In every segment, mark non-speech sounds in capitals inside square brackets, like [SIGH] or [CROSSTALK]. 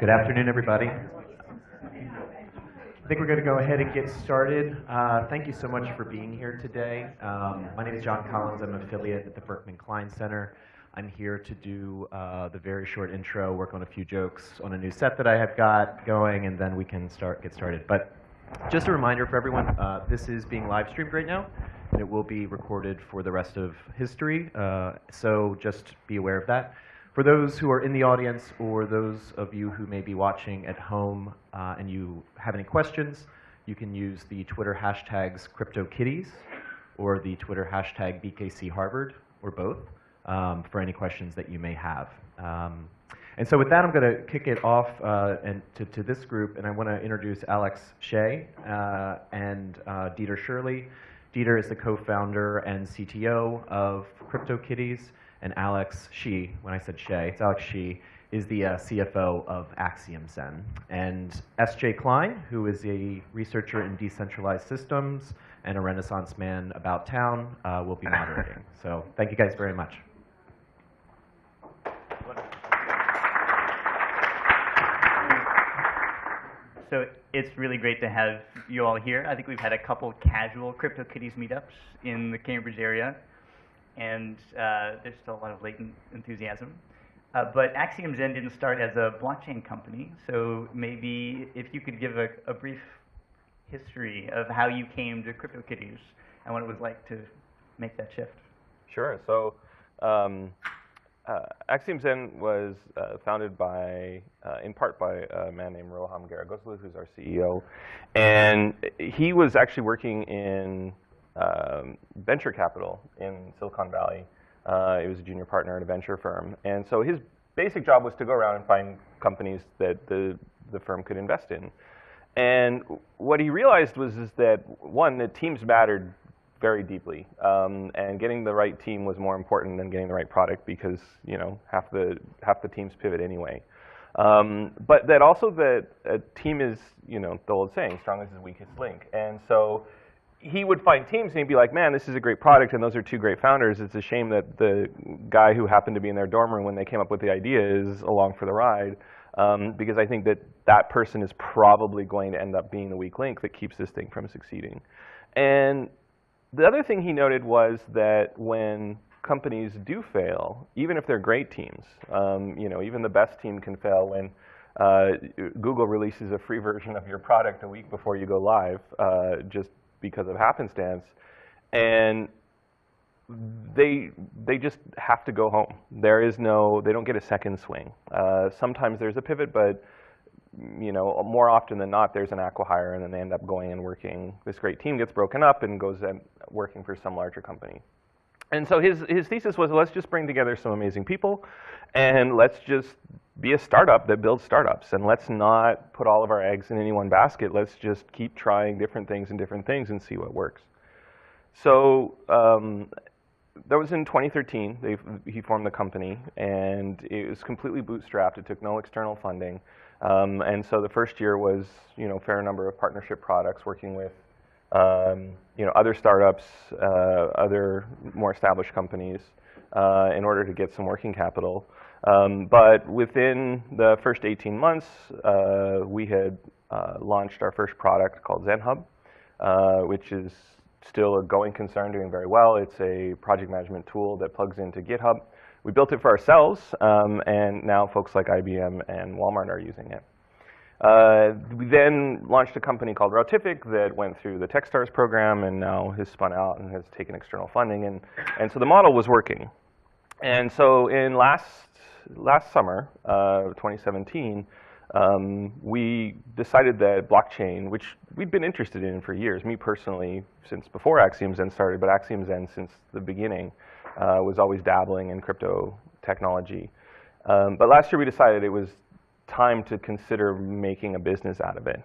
Good afternoon, everybody. I think we're going to go ahead and get started. Uh, thank you so much for being here today. Um, my name is John Collins. I'm an affiliate at the Berkman Klein Center. I'm here to do uh, the very short intro, work on a few jokes on a new set that I have got going, and then we can start get started. But just a reminder for everyone, uh, this is being live streamed right now, and it will be recorded for the rest of history. Uh, so just be aware of that. For those who are in the audience or those of you who may be watching at home uh, and you have any questions, you can use the Twitter hashtags CryptoKitties or the Twitter hashtag BKCHarvard or both um, for any questions that you may have. Um, and so with that, I'm going to kick it off uh, and to, to, this group, and I want to introduce Alex Shea uh, and uh, Dieter Shirley. Dieter is the co-founder and CTO of CryptoKitties and Alex Shi, when I said Shea, it's Alex Shi, is the uh, CFO of Axiom Zen. And S.J. Klein, who is a researcher in decentralized systems and a renaissance man about town, uh, will be moderating. [LAUGHS] So thank you guys very much. So it's really great to have you all here. I think we've had a couple casual CryptoKitties meetups in the Cambridge area and uh, there's still a lot of latent enthusiasm. Uh, but Axiom Zen didn't start as a blockchain company, so maybe if you could give a, a brief history of how you came to CryptoKitties and what it was like to make that shift. Sure. So um, uh, Axiom Zen was uh, founded by, uh, in part by a man named Roham Gharegozlou, who's our CEO. And he was actually working in um, venture capital in Silicon Valley. Uh, he was a junior partner at a venture firm. And so his basic job was to go around and find companies that the, the firm could invest in. And what he realized was is that, one, that teams mattered very deeply. Um, and getting the right team was more important than getting the right product because, you know, half the, half the teams pivot anyway. Um, but that also that a team is, you know, the old saying, strong as its weakest link. And so he would find teams and he'd be like, man, this is a great product and those are two great founders. It's a shame that the guy who happened to be in their dorm room when they came up with the idea is along for the ride. Um, because I think that that person is probably going to end up being the weak link that keeps this thing from succeeding. And the other thing he noted was that when companies do fail, even if they're great teams, um, you know, even the best team can fail when uh, Google releases a free version of your product a week before you go live, uh, just because of happenstance. And they they just have to go home. There is no, they don't get a second swing. Uh, sometimes there's a pivot, but you know, more often than not, there's an acquihire, and then they end up going and working. This great team gets broken up and goes and working for some larger company. And so his his thesis was, let's just bring together some amazing people, and let's just be a startup that builds startups and let's not put all of our eggs in any one basket. Let's just keep trying different things and different things and see what works. So um, that was in 2013. They, he formed the company and it was completely bootstrapped. It took no external funding. Um, and so the first year was, you know, fair number of partnership products working with, um, you know, other startups, uh, other more established companies uh, in order to get some working capital. Um, but within the first 18 months, uh, we had uh, launched our first product called ZenHub, uh, which is still a going concern, doing very well. It's a project management tool that plugs into GitHub. We built it for ourselves, um, and now folks like IBM and Walmart are using it. Uh, we then launched a company called Routific that went through the Techstars program and now has spun out and has taken external funding. And, and so the model was working. And so in last last summer, uh, 2017, um, we decided that blockchain, which we'd been interested in for years, me personally, since before Axiom Zen started, but Axiom Zen since the beginning, uh, was always dabbling in crypto technology. Um, but last year we decided it was time to consider making a business out of it.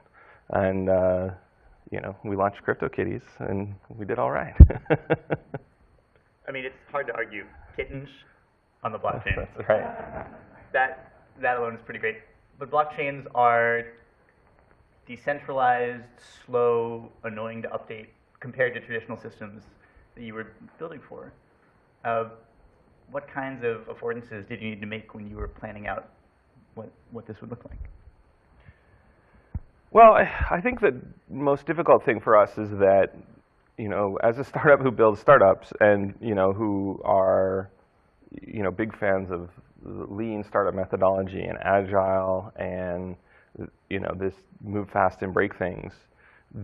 And, uh, you know, we launched CryptoKitties, and we did all right. [LAUGHS] I mean, it's hard to argue. Kittens on the blockchain. That's right. That, that alone is pretty great. But blockchains are decentralized, slow, annoying to update compared to traditional systems that you were building for. Uh, what kinds of affordances did you need to make when you were planning out what, what this would look like? Well, I, I think the most difficult thing for us is that, you know, as a startup who builds startups and, you know, who are, you know, big fans of lean startup methodology and agile and, you know, this move fast and break things,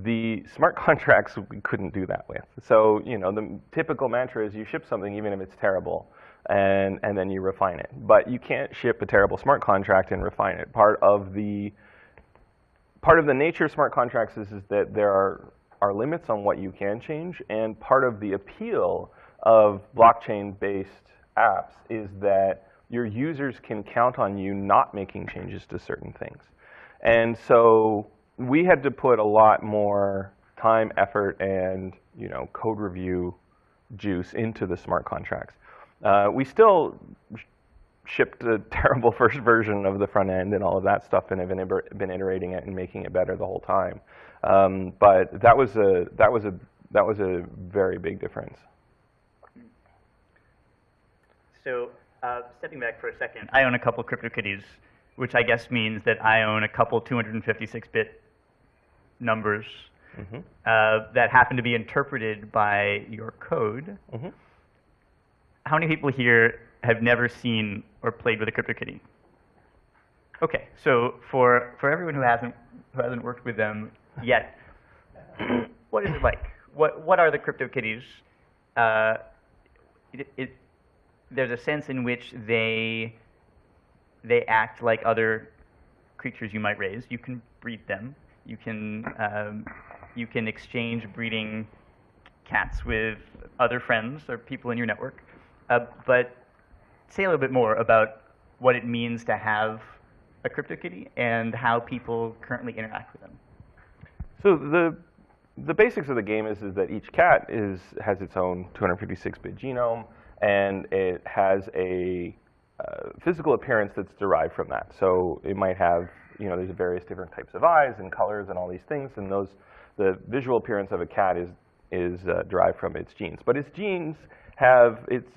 the smart [LAUGHS] contracts we couldn't do that with. So, you know, the typical mantra is you ship something even if it's terrible and, and then you refine it. But you can't ship a terrible smart contract and refine it. Part of the part of the nature of smart contracts is, is that there are, are limits on what you can change, and part of the appeal of blockchain-based apps is that your users can count on you not making changes to certain things. And so we had to put a lot more time, effort, and you know, code review juice into the smart contracts. Uh, we still shipped a [LAUGHS] terrible first version of the front end and all of that stuff and have been, been iterating it and making it better the whole time. Um, but that was a that was a that was a very big difference. So uh, stepping back for a second, I own a couple CryptoKitties, which I guess means that I own a couple 256-bit numbers mm -hmm. uh, that happen to be interpreted by your code. Mm -hmm. How many people here have never seen or played with a CryptoKitty? Okay, so for, for everyone who hasn't, who hasn't worked with them yet, what is it like? What, what are the CryptoKitties? Uh, it, it, there's a sense in which they, they act like other creatures you might raise. You can breed them. You can, um, you can exchange breeding cats with other friends or people in your network. Uh, but say a little bit more about what it means to have a CryptoKitty and how people currently interact with them. So the the basics of the game is, is that each cat is has its own 256-bit genome, and it has a uh, physical appearance that's derived from that. So it might have, you know, there's various different types of eyes and colors and all these things, and those the visual appearance of a cat is is uh, derived from its genes. But its genes have its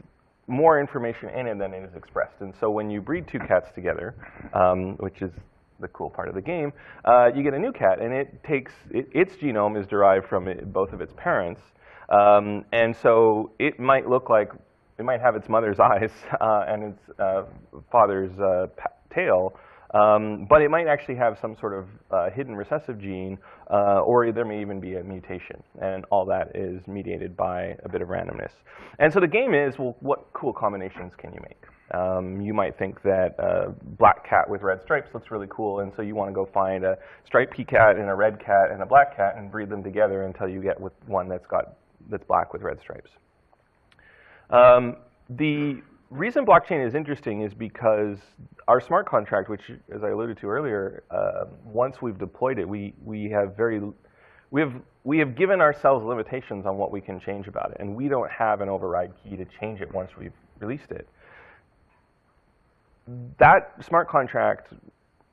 more information in it than it is expressed. And so when you breed two cats together, um, which is the cool part of the game, uh, you get a new cat, and it takes it, its genome is derived from it, both of its parents, um, and so it might look like it might have its mother's [LAUGHS] eyes uh, and its uh, father's uh, tail, um, but it might actually have some sort of uh, hidden recessive gene, uh, or there may even be a mutation. And all that is mediated by a bit of randomness. And so the game is, well, what cool combinations can you make? Um, you might think that a black cat with red stripes looks really cool, and so you want to go find a striped cat and a red cat and a black cat and breed them together until you get with one that's got that's black with red stripes. Um, the reason blockchain is interesting is because our smart contract, which, as I alluded to earlier, uh, once we've deployed it, we, we have very, we have, we have given ourselves limitations on what we can change about it, and we don't have an override key to change it once we've released it. That smart contract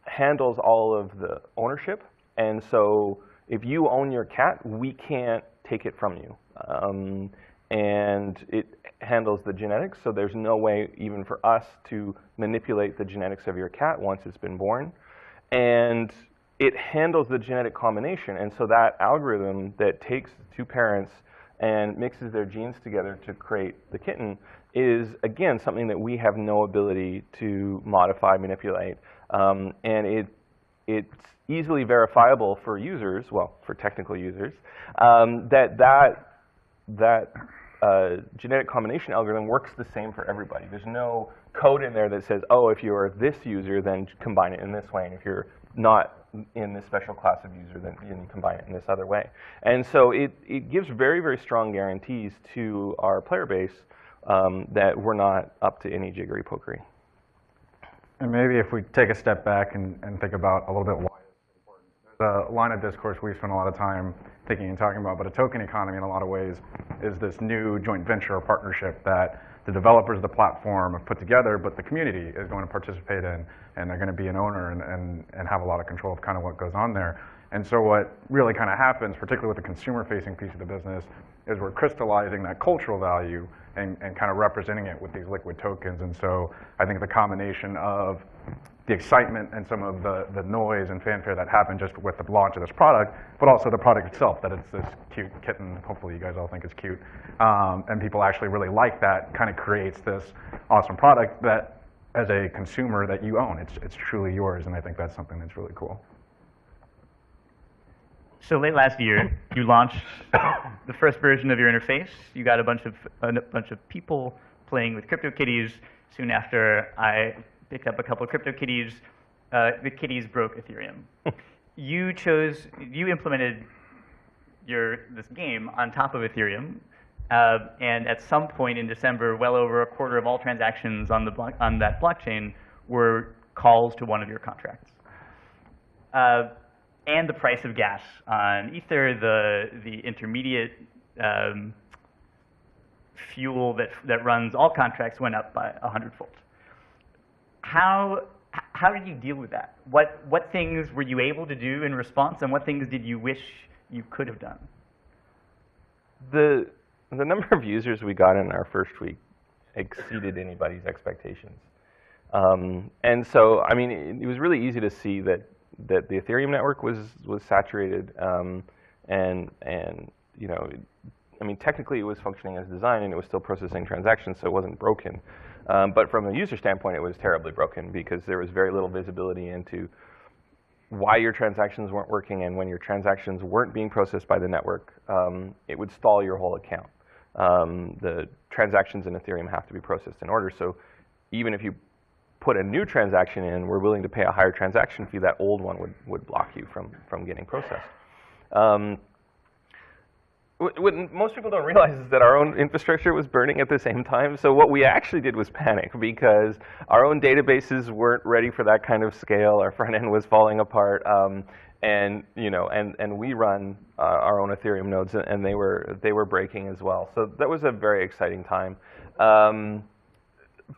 handles all of the ownership, and so if you own your cat, we can't take it from you. Um, and it handles the genetics, so there's no way even for us to manipulate the genetics of your cat once it's been born. And it handles the genetic combination, and so that algorithm that takes two parents and mixes their genes together to create the kitten is, again, something that we have no ability to modify, manipulate. Um, and it, it's easily verifiable for users, well, for technical users, um, that that, that uh, genetic combination algorithm works the same for everybody. There's no code in there that says, oh, if you're this user, then combine it in this way, and if you're not in this special class of user, then you combine it in this other way. And so it, it gives very, very strong guarantees to our player base um, that we're not up to any jiggery pokery. And maybe if we take a step back and, and think about a little bit a line of discourse we spend a lot of time thinking and talking about, but a token economy in a lot of ways is this new joint venture or partnership that the developers of the platform have put together, but the community is going to participate in, and they're going to be an owner and, and, and have a lot of control of kind of what goes on there. And so what really kind of happens, particularly with the consumer-facing piece of the business, is we're crystallizing that cultural value and, and kind of representing it with these liquid tokens. And so I think the combination of the excitement and some of the, the noise and fanfare that happened just with the launch of this product, but also the product itself, that it's this cute kitten, hopefully you guys all think it's cute, um, and people actually really like that, kind of creates this awesome product that as a consumer that you own, it's, it's truly yours, and I think that's something that's really cool. So late last year, you launched the first version of your interface. You got a bunch of a bunch of people playing with CryptoKitties. Soon after, I picked up a couple of CryptoKitties. Uh, the kitties broke Ethereum. [LAUGHS] you chose, you implemented your this game on top of Ethereum, uh, and at some point in December, well over a quarter of all transactions on the block, on that blockchain were calls to one of your contracts. Uh, and the price of gas on Ether, the, the intermediate um, fuel that, that runs all contracts went up by 100-fold. How, how did you deal with that? What, what things were you able to do in response, and what things did you wish you could have done? The, the number of users we got in our first week exceeded anybody's expectations. Um, and so, I mean, it, it was really easy to see that that the Ethereum network was was saturated, um, and and you know, I mean, technically it was functioning as designed and it was still processing transactions, so it wasn't broken. Um, but from a user standpoint, it was terribly broken because there was very little visibility into why your transactions weren't working, and when your transactions weren't being processed by the network, um, it would stall your whole account. Um, the transactions in Ethereum have to be processed in order, so even if you put a new transaction in, we're willing to pay a higher transaction fee, that old one would, would block you from, from getting processed. Um, what most people don't realize is that our own infrastructure was burning at the same time. So what we actually did was panic because our own databases weren't ready for that kind of scale. Our front end was falling apart. Um, and you know, and and we run uh, our own Ethereum nodes, and they were they were breaking as well. So that was a very exciting time. Um,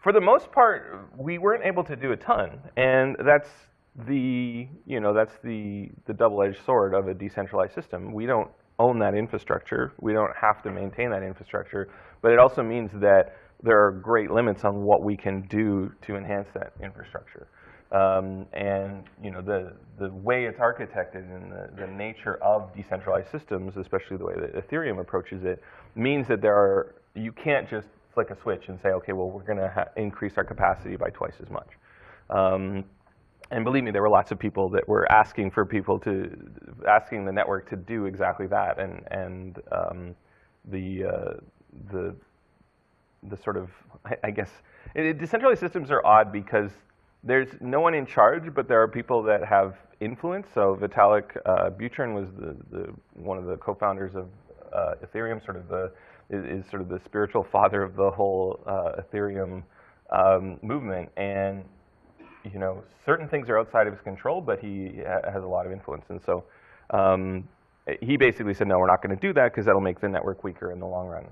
for the most part, we weren't able to do a ton, and that's the you know that's the the double-edged sword of a decentralized system. We don't own that infrastructure. We don't have to maintain that infrastructure, but it also means that there are great limits on what we can do to enhance that infrastructure. Um, and you know the the way it's architected and the, the nature of decentralized systems, especially the way that Ethereum approaches it, means that there are you can't just flick a switch and say, okay, well, we're going to increase our capacity by twice as much. Um, and believe me, there were lots of people that were asking for people to, asking the network to do exactly that. And, and um, the, uh, the, the sort of, I, I guess, it, decentralized systems are odd because there's no one in charge, but there are people that have influence. So Vitalik uh, Buterin was the, the, one of the co-founders of uh, Ethereum, sort of the is, is sort of the spiritual [LAUGHS] father of the whole uh, Ethereum um, movement. And you know, certain things are outside of his control, but he ha has a lot of influence. And so um, he basically said, no, we're not going to do that because that'll make the network weaker in the long run.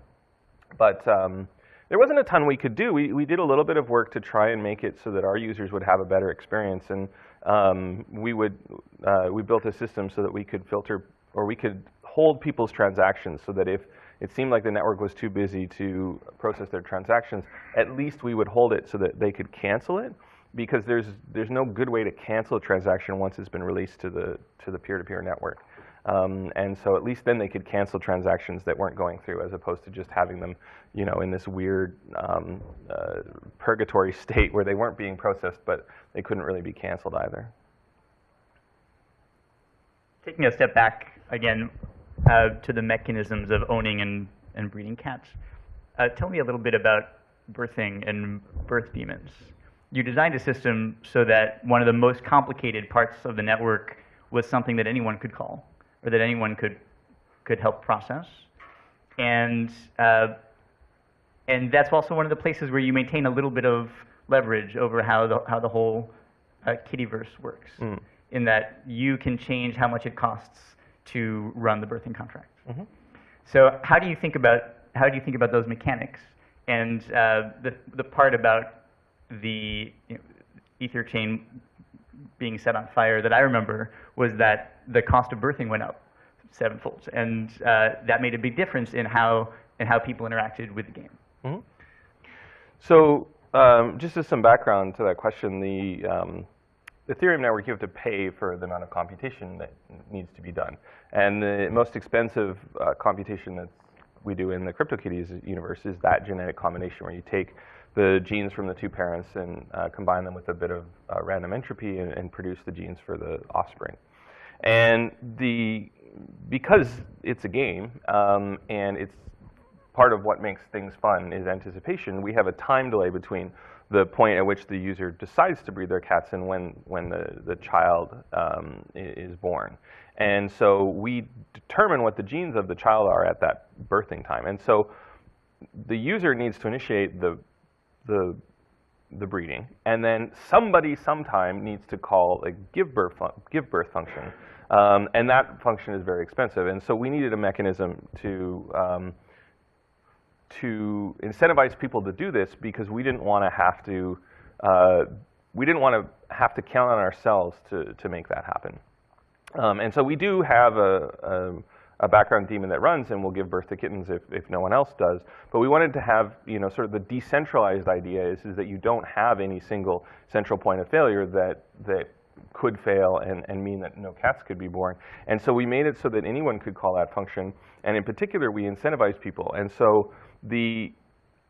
But um, there wasn't a ton we could do. We, we did a little bit of work to try and make it so that our users would have a better experience. And um, we would, uh, we built a system so that we could filter, or we could hold people's transactions so that if it seemed like the network was too busy to process their transactions, at least we would hold it so that they could cancel it because there's, there's no good way to cancel a transaction once it's been released to the, to the peer-to-peer network. Um, and so at least then they could cancel transactions that weren't going through as opposed to just having them, you know, in this weird um, uh, purgatory [LAUGHS] state where they weren't being processed, but they couldn't really be canceled either. Taking a step back again, uh, to the mechanisms of owning and, and breeding cats. Uh, tell me a little bit about birthing and birth daemons. You designed a system so that one of the most complicated parts of the network was something that anyone could call or that anyone could, could help process. And, uh, and that's also one of the places where you maintain a little bit of leverage over how the, how the whole uh, kittyverse works, mm. in that you can change how much it costs to run the birthing contract. Mm -hmm. So how do you think about how do you think about those mechanics and uh, the the part about the you know, ether chain being set on fire that I remember was that the cost of birthing went up sevenfold, and uh, that made a big difference in how in how people interacted with the game. So um, just as some background to that question, the um, Ethereum network, you have to pay for the amount of computation that needs to be done. And the most expensive uh, computation that we do in the CryptoKitties universe is that genetic combination where you take the genes from the two parents and uh, combine them with a bit of uh, random entropy and, and produce the genes for the offspring. And the because it's a game um, and it's part of what makes things fun is anticipation. We have a time delay between the point at which the user decides to breed their cats and when, when the, the child um, is born. And so we determine what the genes of the child are at that birthing time. And so the user needs to initiate the, the, the breeding, and then somebody sometime needs to call a give birth, give birth function. Um, and that function is very expensive. And so we needed a mechanism to um, to incentivize people to do this because we didn't want to have to uh, we didn't want to have to count on ourselves to to make that happen. Um, and so we do have a, a, a background daemon that runs and will give birth to kittens if, if no one else does. But we wanted to have, you know, sort of the decentralized idea is, is that you don't have any single central point of failure that, that could fail and, and mean that no cats could be born. And so we made it so that anyone could call that function. And in particular, we incentivize people. And so the,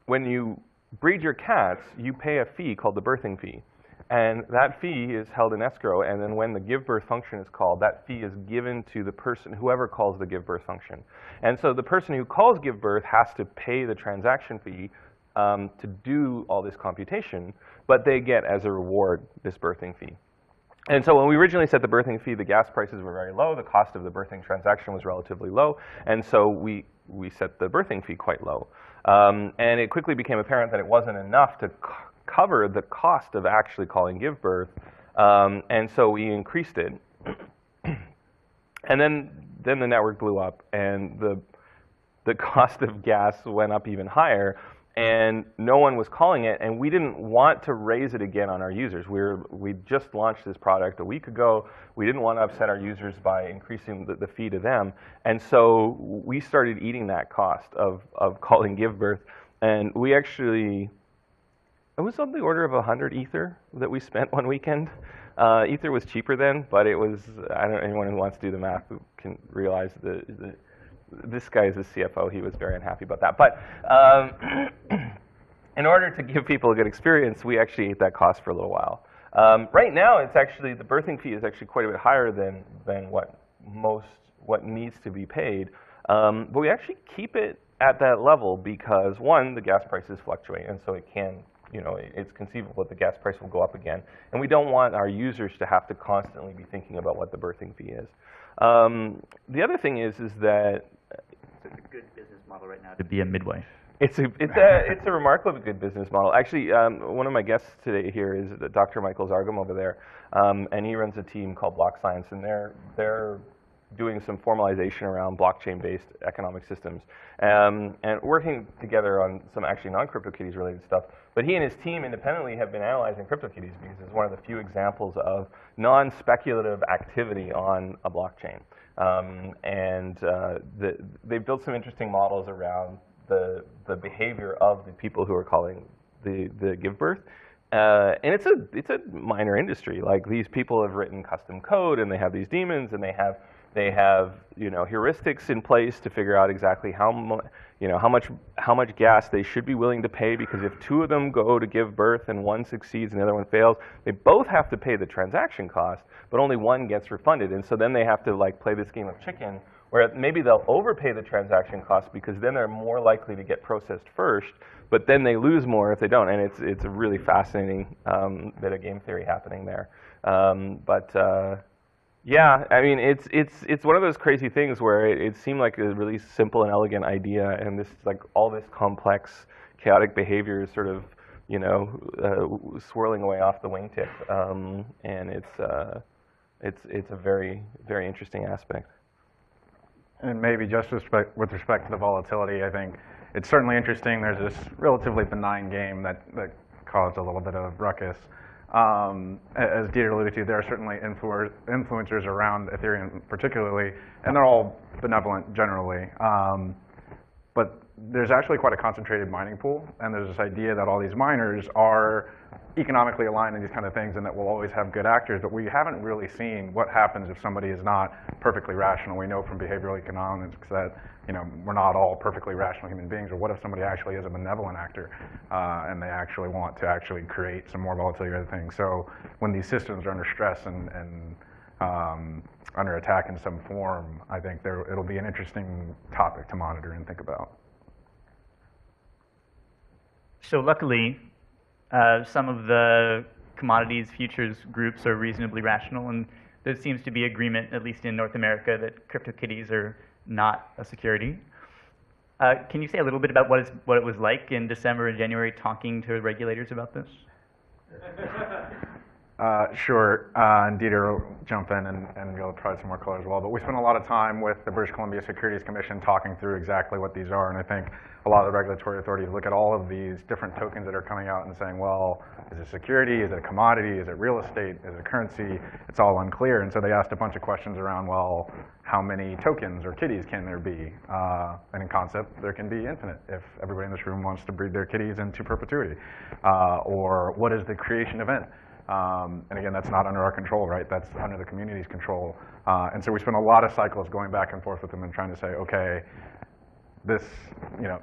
when you breed your cats, you pay a fee called the birthing fee. And that fee is held in escrow, and then when the give birth function is called, that fee is given to the person, whoever calls the give birth function. And so the person who calls give birth has to pay the transaction fee um, to do all this computation, but they get as a reward this birthing fee. And so when we originally set the birthing fee, the gas prices were very low, the cost of the birthing transaction was relatively low, and so we, we set the birthing fee quite low. Um, and it quickly became apparent that it wasn't enough to cover the cost of actually calling give birth, um, and so we increased it. [CLEARS THROAT] and then, then the network blew up, and the, the [LAUGHS] cost of gas went up even higher, and no one was calling it, and we didn't want to raise it again on our users. We were, we just launched this product a week ago. We didn't want to upset our users by increasing the, the fee to them, and so we started eating that cost of, of [LAUGHS] calling give birth, and we actually, it was on the order of 100 ether that we spent one weekend. Uh, ether was cheaper then, but it was, I don't know, anyone who wants to do the math can realize the, the this guy is the CFO. He was very unhappy about that. But um, [CLEARS THROAT] in order to give people a good experience, we actually ate that cost for a little while. Um, right now, it's actually the birthing fee is actually quite a bit higher than than what most what needs to be paid. Um, but we actually keep it at that level because one, the gas prices fluctuate, and so it can. You know, it's conceivable that the gas price will go up again, and we don't want our users to have to constantly be thinking about what the birthing fee is. Um, the other thing is, is that It's a good business model right now to be a midwife. it's a it's a it's a remarkably good business model. Actually, um, one of my guests today here is Dr. Michael Zargham over there, um, and he runs a team called BlockScience, and they're they're doing some formalization around blockchain-based economic systems, um, and working together on some actually non-CryptoKitties related stuff. But he and his team independently have been analyzing CryptoKitties because it's one of the few examples of non-speculative activity on a blockchain. Um, and uh, the, they've built some interesting models around the, the behavior of the people who are calling the, the give birth. Uh, and it's a, it's a minor industry. Like these people have written custom code and they have these daemons and they have, they have you know, heuristics in place to figure out exactly how, you know, how, much, how much gas they should be willing to pay because if two of them go to give birth and one succeeds and the other one fails, they both have to pay the transaction cost, but only one gets refunded. And so then they have to like play this game of chicken where maybe they'll overpay the transaction cost because then they're more likely to get processed first, but then they lose more if they don't. And it's, it's a really fascinating um, bit of game theory happening there. Um, but uh, yeah, I mean, it's, it's, it's one of those crazy things where it, it seemed like a really simple and elegant idea, and this, like, all this complex, chaotic behavior is sort of, you know, uh, swirling away off the wingtip. Um, and it's, uh, it's, it's a very, very interesting aspect. And maybe just respect, with respect to the volatility, I think it's certainly interesting. There's this relatively benign game that, that caused a little bit of ruckus. Um, as Dieter alluded to, there are certainly influ- influencers around Ethereum particularly, and they're all benevolent generally. Um, but there's actually quite a concentrated mining pool, and there's this idea that all these miners are economically aligned in these kind of things and that we'll always have good actors, but we haven't really seen what happens if somebody is not perfectly rational. We know from behavioral economics that, you know, we're not all perfectly rational human beings, or what if somebody actually is a benevolent actor uh, and they actually want to actually create some more volatility or other things. So when these systems are under stress and, and um, under attack in some form, I think there, it'll be an interesting topic to monitor and think about. So luckily, uh, some of the commodities futures groups are reasonably rational, and there seems to be agreement, at least in North America, that CryptoKitties are not a security. Uh, can you say a little bit about what, what it was like in December and January talking to regulators about this? [LAUGHS] Uh, sure, uh, and Dieter will jump in and, and you'll provide some more color as well. But we spent a lot of time with the British Columbia Securities Commission talking through exactly what these are, and I think a lot of the regulatory authorities look at all of these different tokens that are coming out and saying, well, is it security? Is it a commodity? Is it real estate? Is it currency? It's all unclear, and so they asked a bunch of questions around, well, how many tokens or kitties can there be? Uh, and in concept, there can be infinite if everybody in this room wants to breed their kitties into perpetuity. Uh, or what is the creation event? Um, and again, that's not under our control, right? That's under the community's control. Uh, and so we spent a lot of cycles going back and forth with them and trying to say, okay, this, you know,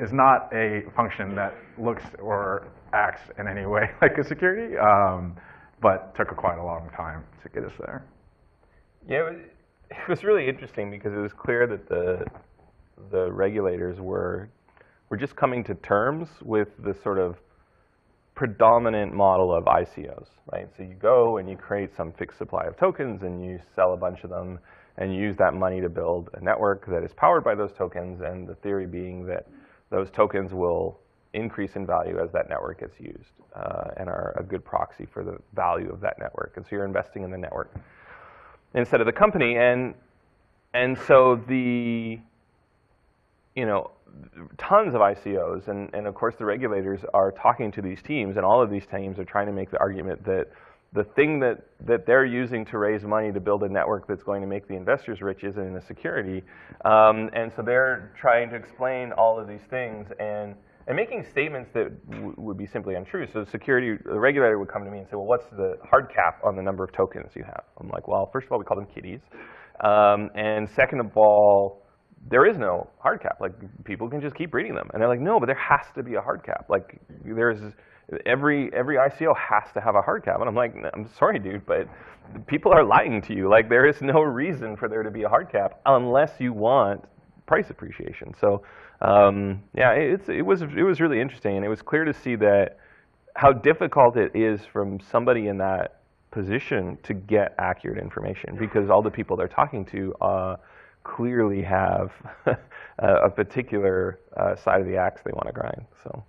is not a function that looks or acts in any way [LAUGHS] like a security, um, but took a quite a long time to get us there. Yeah, it was, it was really interesting because it was clear that the the regulators were were just coming to terms with the sort of predominant model of ICOs, right? So you go and you create some fixed supply of tokens and you sell a bunch of them and use that money to build a network that is powered by those tokens and the theory being that those tokens will increase in value as that network gets used uh, and are a good proxy for the value of that network. And so you're investing in the network instead of the company. And, and so the, you know, tons of ICOs, and, and of course the regulators are talking to these teams, and all of these teams are trying to make the argument that the thing that, that they're using to raise money to build a network that's going to make the investors rich isn't in a security. Um, and so they're trying to explain all of these things and, and making statements that would be simply untrue. So the security, the regulator would come to me and say, well, what's the hard cap on the number of tokens you have? I'm like, well, first of all, we call them kitties. Um, and second of all, there is no hard cap. Like people can just keep reading them, and they're like, no, but there has to be a hard cap. Like there's every every ICO has to have a hard cap, and I'm like, I'm sorry, dude, but people are lying to you. Like there is no reason for there to be a hard cap unless you want price appreciation. So um, yeah, it's it was it was really interesting, and it was clear to see that how difficult it is from somebody in that position to get accurate information because all the people they're talking to. Uh, clearly have [LAUGHS] a particular uh, side of the axe they want to grind. So.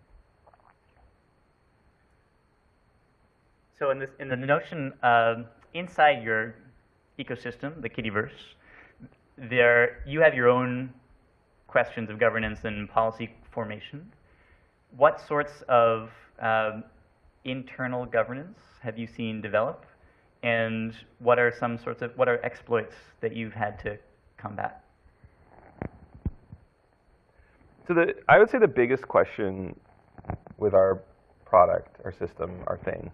So in this, in the notion inside your ecosystem, the Kittyverse, there you have your own questions of governance and policy formation. What sorts of um, internal governance have you seen develop, and what are some sorts of what are exploits that you've had to combat? So the, I would say the biggest question with our product, our system, our thing,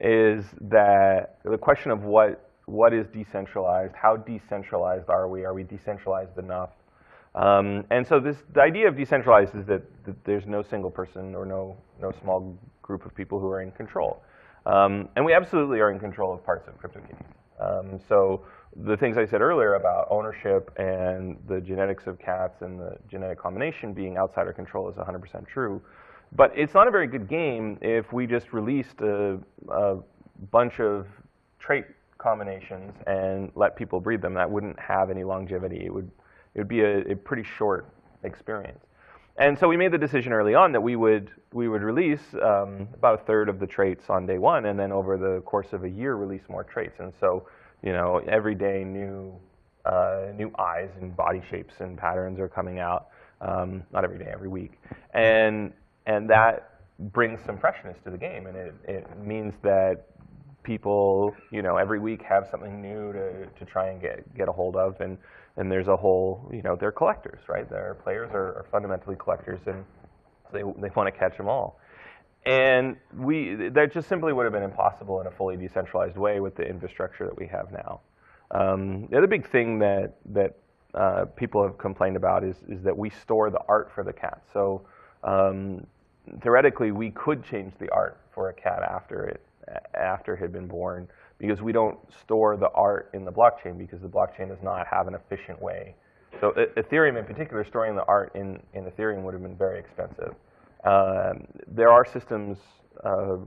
is that the question of what what is decentralized, how decentralized are we, are we decentralized enough? Um, and so this, the idea of decentralized is that, that, there's no single person or no, no small group of people who are in control. Um, and we absolutely are in control of parts of CryptoKitties. Um, so the things I said earlier about ownership and the genetics of cats and the genetic combination being outside our control is 100% true. But it's not a very good game if we just released a, a bunch of trait combinations and let people breed them. That wouldn't have any longevity. It would, it would be a, a pretty short experience. And so we made the decision early on that we would, we would release um, about a third of the traits on day one, and then over the course of a year, release more traits. And so, you know, every day new, uh, new eyes and body shapes and patterns are coming out. Um, not every day, every week. And and that brings some freshness to the game, and it, it means that people, you know, every week have something new to, to try and get get a hold of, and and there's a whole, you know, they're collectors, right? Their players are, are fundamentally collectors, and they they want to catch them all. And we that just simply would have been impossible in a fully decentralized way with the infrastructure that we have now. Um, the other big thing that that uh, people have complained about is is that we store the art for the cat. So um, theoretically, we could change the art for a cat after it after it had been born because we don't store the art in the blockchain because the blockchain does not have an efficient way. So Ethereum in particular, storing the art in, in Ethereum would have been very expensive. Um, there are systems, uh,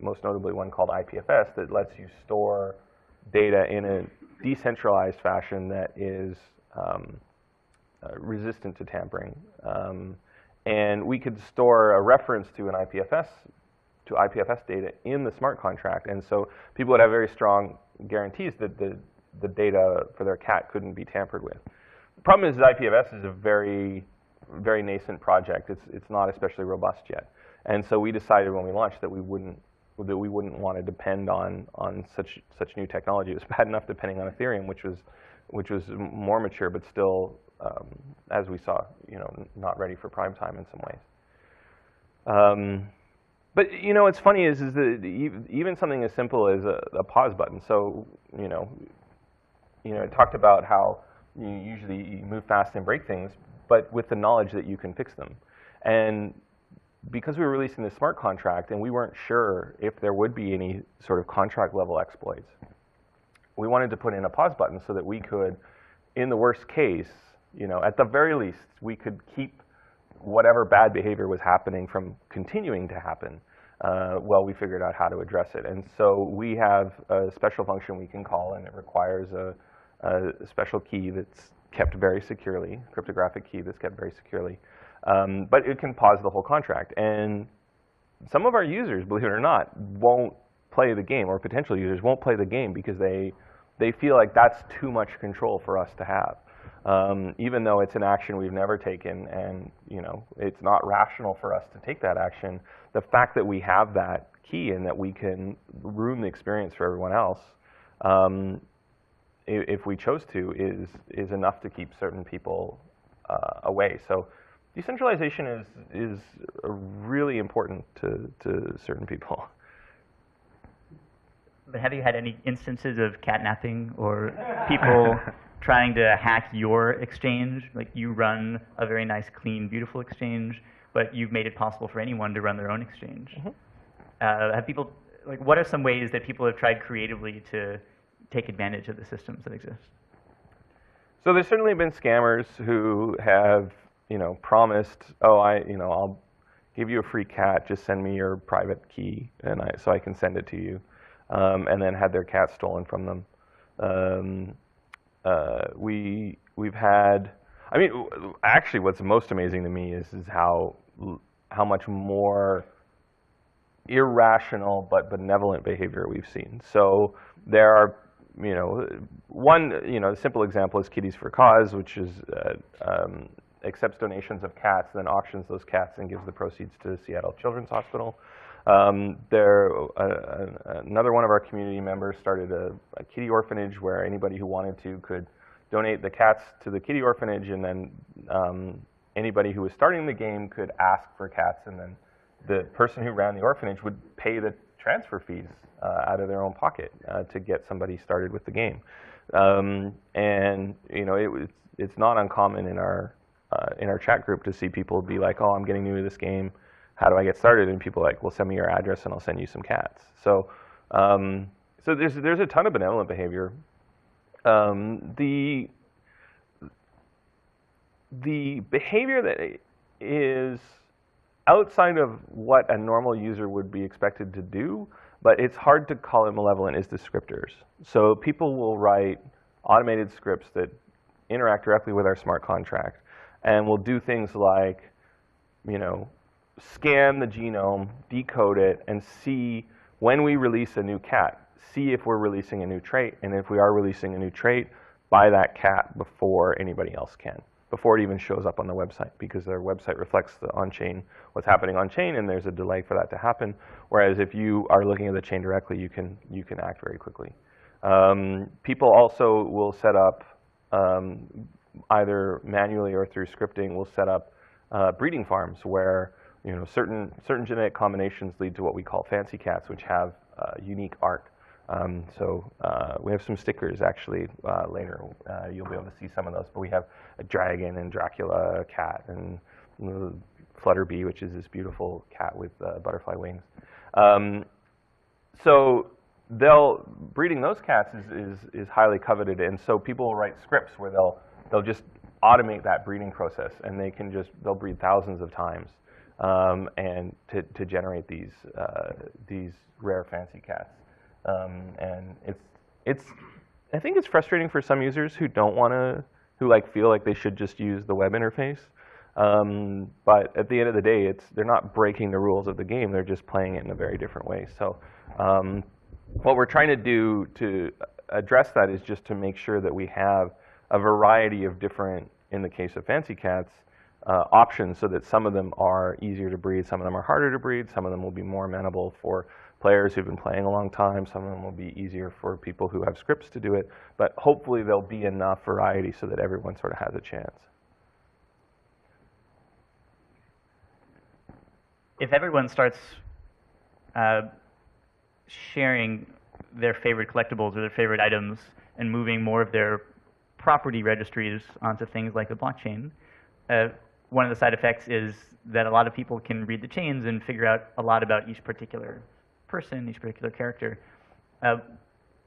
most notably one called IPFS, that lets you store data in a decentralized fashion that is um, uh, resistant to tampering. Um, and we could store a reference to an IPFS to IPFS data in the smart contract, and so people would have very strong guarantees that the the data for their cat couldn't be tampered with. The problem is that IPFS is a very very nascent project. It's it's not especially robust yet, and so we decided when we launched that we wouldn't that we wouldn't want to depend on on such such new technology. It was bad enough depending on Ethereum, which was which was more mature, but still, um, as we saw, you know, not ready for prime time in some ways. Um, but you know, what's funny is is that even something as simple as a, a pause button. So you know, you know, it talked about how you usually move fast and break things, but with the knowledge that you can fix them. And because we were releasing the smart contract and we weren't sure if there would be any sort of contract level exploits, we wanted to put in a pause button so that we could, in the worst case, you know, at the very least, we could keep whatever bad behavior was happening from continuing to happen uh, while we figured out how to address it. And so we have a special function we can call, and it requires a, a special key that's kept very securely, cryptographic key that's kept very securely. Um, but it can pause the whole contract. And some of our users, believe it or not, won't play the game, or potential users won't play the game because they they feel like that's too much control for us to have um, even though it's an action we've never taken and you know it's not rational for us to take that action the fact that we have that key and that we can ruin the experience for everyone else um, if, if, we chose to is is enough to keep certain people uh, away. So decentralization is is really important to, to certain people. [LAUGHS] But have you had any instances of catnapping or people [LAUGHS] trying to hack your exchange. Like you run a very nice, clean, beautiful exchange, but you've made it possible for anyone to run their own exchange. Mm-hmm. Uh, have people like what are some ways that people have tried creatively to take advantage of the systems that exist? So there's certainly been scammers who have you know promised, oh I you know I'll give you a free cat, just send me your private key and I so I can send it to you, um, and then had their cat stolen from them. Um, uh, we we've had. I mean, actually, what's most amazing to me is is how how much more irrational but benevolent behavior we've seen. So there are, you know, one, you know, simple example is Kitties for Cause, which is uh, um, accepts donations of cats, then auctions those cats and gives the proceeds to Seattle Children's Hospital. Um, there, uh, another one of our community members started a, a, kitty orphanage where anybody who wanted to could donate the cats to the kitty orphanage, and then um, anybody who was starting the game could ask for cats, and then the person who ran the orphanage would pay the transfer fees uh, out of their own pocket uh, to get somebody started with the game. Um, and you know, it, it's not uncommon in our uh, in our chat group to see people be like, "Oh, I'm getting new to this game." How do I get started? And people are like, well, send me your address and I'll send you some cats. So, um, so there's, there's a ton of benevolent behavior. Um, the, the behavior that is outside of what a normal user would be expected to do, but it's hard to call it malevolent, is descriptors. So people will write automated scripts that interact directly with our smart contract and will do things like, you know, scan the genome, decode it, and see when we release a new cat, see if we're releasing a new trait, and if we are releasing a new trait, buy that cat before anybody else can. before it even shows up on the website because their website reflects the on-chain, what's happening on-chain, and there's a delay for that to happen. Whereas if you are looking at the chain directly, you can, you can act very quickly. Um, people also will set up, um, either manually or through scripting, will set up uh, breeding farms where you know, certain, certain genetic combinations lead to what we call fancy cats, which have uh, unique art. Um, so uh, we have some stickers actually uh, later. Uh, you'll be able to see some of those. But we have a dragon and Dracula cat and Flutterbee, which is this beautiful cat with uh, butterfly wings. Um, so they'll breeding those cats is, is, is highly coveted, and so people will write scripts where they'll they'll just automate that breeding process, and they can just they'll breed thousands of times, um, and to, to generate these uh, these rare fancy cats. Um, and it's it's I think it's frustrating for some users who don't want to who like feel like they should just use the web interface. Um, but at the end of the day, it's they're not breaking the rules of the game. They're just playing it in a very different way. So um, what we're trying to do to address that is just to make sure that we have a variety of different, in the case of fancy cats, uh, options so that some of them are easier to breed, some of them are harder to breed, some of them will be more amenable for players who've been playing a long time. Some of them will be easier for people who have scripts to do it. But hopefully there'll be enough variety so that everyone sort of has a chance. If everyone starts uh, sharing their favorite collectibles or their favorite items and moving more of their property registries onto things like the blockchain, uh, one of the side effects is that a lot of people can read the chains and figure out a lot about each particular person, each particular character. Uh,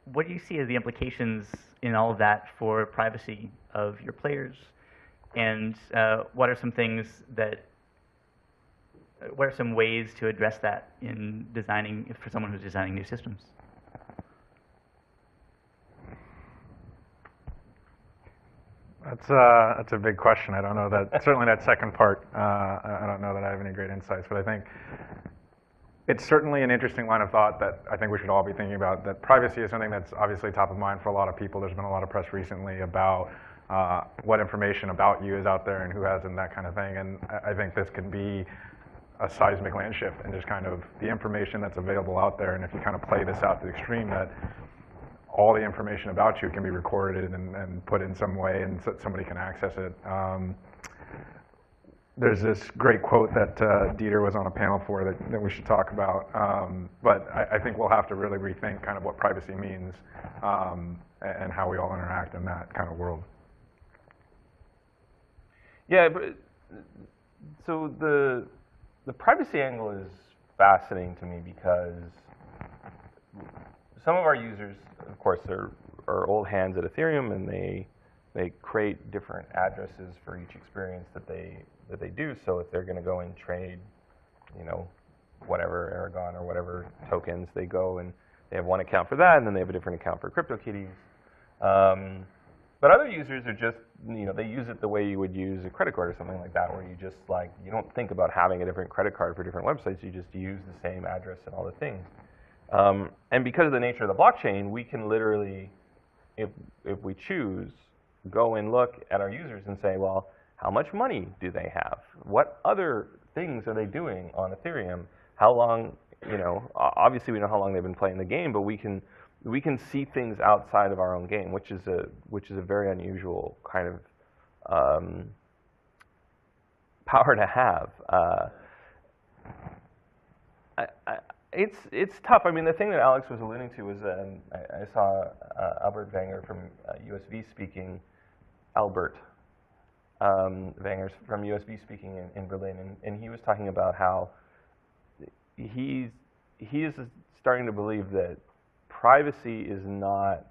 what do you see as the implications in all of that for privacy of your players? And uh, what are some things that, what are some ways to address that in designing, for someone who's designing new systems? That's, uh, that's a big question. I don't know that, [LAUGHS] certainly that second part, uh, I don't know that I have any great insights, but I think it's certainly an interesting line of thought that I think we should all be thinking about. That privacy is something that's obviously top of mind for a lot of people. There's been a lot of press recently about uh, what information about you is out there and who hasn't, that kind of thing. And I think this can be a seismic land shift and just kind of the information that's available out there. And if you kind of play this out to the extreme, that all the information about you can be recorded and, and put in some way and so somebody can access it. Um, there's this great quote that uh, Dieter was on a panel for that, that we should talk about. Um, but I, I, think we'll have to really rethink kind of what privacy means um, and how we all interact in that kind of world. Yeah, so the the privacy angle is fascinating to me because some of our users, of course, are, are old hands at Ethereum, and they they create different addresses for each experience that they that they do. So if they're going to go and trade, you know, whatever Aragon or whatever tokens, they go and they have one account for that, and then they have a different account for CryptoKitties. Um, but other users are just, you know, they use it the way you would use a credit card or something like that, where you just like, you don't think about having a different credit card for different websites, you just use the same address and all the things. Um, and because of the nature of the blockchain, we can literally, if, if we choose, go and look at our users and say, well, how much money do they have? What other things are they doing on Ethereum? How long, you know, obviously we know how long they've been playing the game, but we can we can see things outside of our own game, which is a which is a very unusual kind of um, power to have. Uh, I, it's it's tough. I mean, the thing that Alex was alluding to was um, I, I, saw uh, Albert Wenger from uh, USV speaking. Albert um, Wengers from USV speaking in, in Berlin, and, and, he was talking about how he's he is starting to believe that privacy is not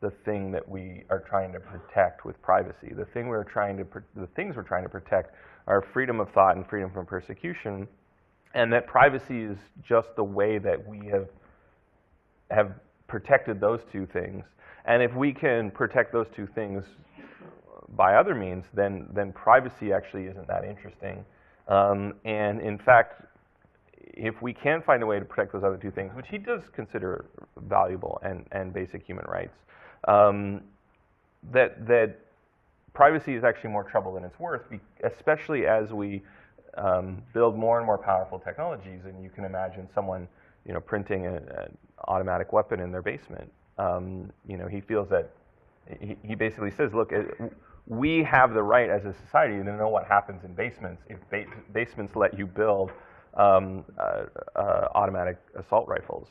the thing that we are trying to protect with privacy. The thing we're trying to the things we're trying to protect are freedom of thought and freedom from persecution, and that privacy is just the way that we have have protected those two things. And if we can protect those two things by other means, then, then privacy actually isn't that interesting. Um, and in fact, if we can find a way to protect those other two things, which he does consider valuable and, and basic human rights, um, that, that privacy is actually more trouble than it's worth, especially as we um, build more and more powerful technologies. And you can imagine someone, you know, printing an automatic weapon in their basement. Um, you know, he feels that he, he basically says, look, it, we have the right as a society to know what happens in basements if ba- basements let you build um, uh, uh, automatic assault rifles.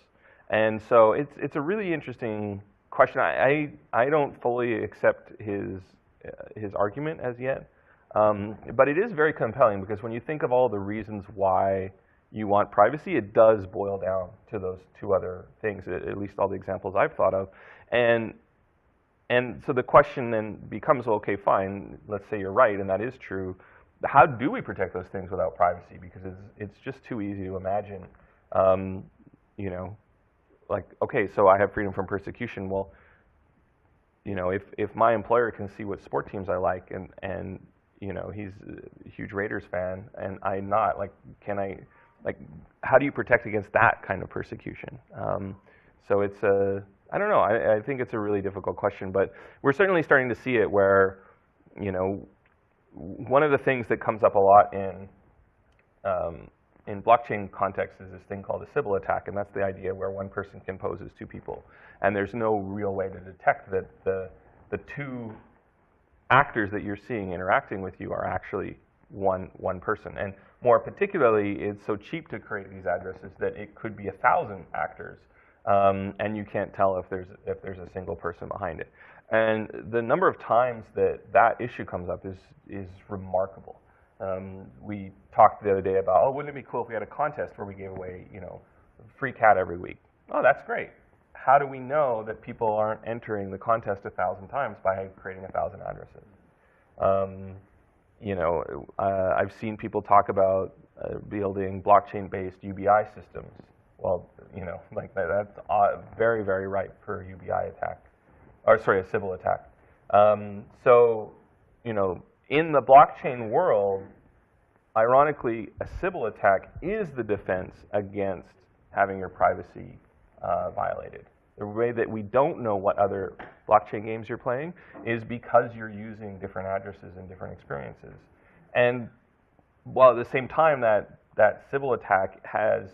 And so it's, it's a really interesting question. I, I, I don't fully accept his, uh, his argument as yet. Um, but it is very compelling because when you think of all the reasons why you want privacy, it does boil down to those two other things, at least all the examples I've thought of. And and so the question then becomes, well, okay, fine, let's say you're right, and that is true. How do we protect those things without privacy? Because it's, it's just too easy to imagine, um, you know, like, okay, so I have freedom from persecution. Well, you know, if, if my employer can see what sport teams I like and, and, you know, he's a huge Raiders fan and I'm not, like, can I, like, how do you protect against that kind of persecution? Um, so it's a, I don't know, I, I think it's a really difficult question, but we're certainly starting to see it where, you know, one of the things that comes up a lot in, um, in blockchain context is this thing called a Sybil attack, and that's the idea where one person can pose as two people. And there's no real way to detect that the, the two actors that you're seeing interacting with you are actually one, one person. And more particularly, it's so cheap to create these addresses that it could be a thousand actors, um, and you can't tell if there's, if there's a single person behind it. And the number of times that that issue comes up is, is remarkable. Um, we talked the other day about, oh, wouldn't it be cool if we had a contest where we gave away, you know, free cat every week? Oh, that's great. How do we know that people aren't entering the contest a thousand times by creating a thousand addresses? Um, you know, uh, I've seen people talk about uh, building blockchain-based UBI systems. Well, you know, like that, that's uh, very, very ripe for UBI attack, or sorry, a Sybil attack. Um, so, you know, in the blockchain world, ironically, a Sybil attack is the defense against having your privacy uh, violated. The way that we don't know what other blockchain games you're playing is because you're using different addresses and different experiences. And while at the same time that that Sybil attack has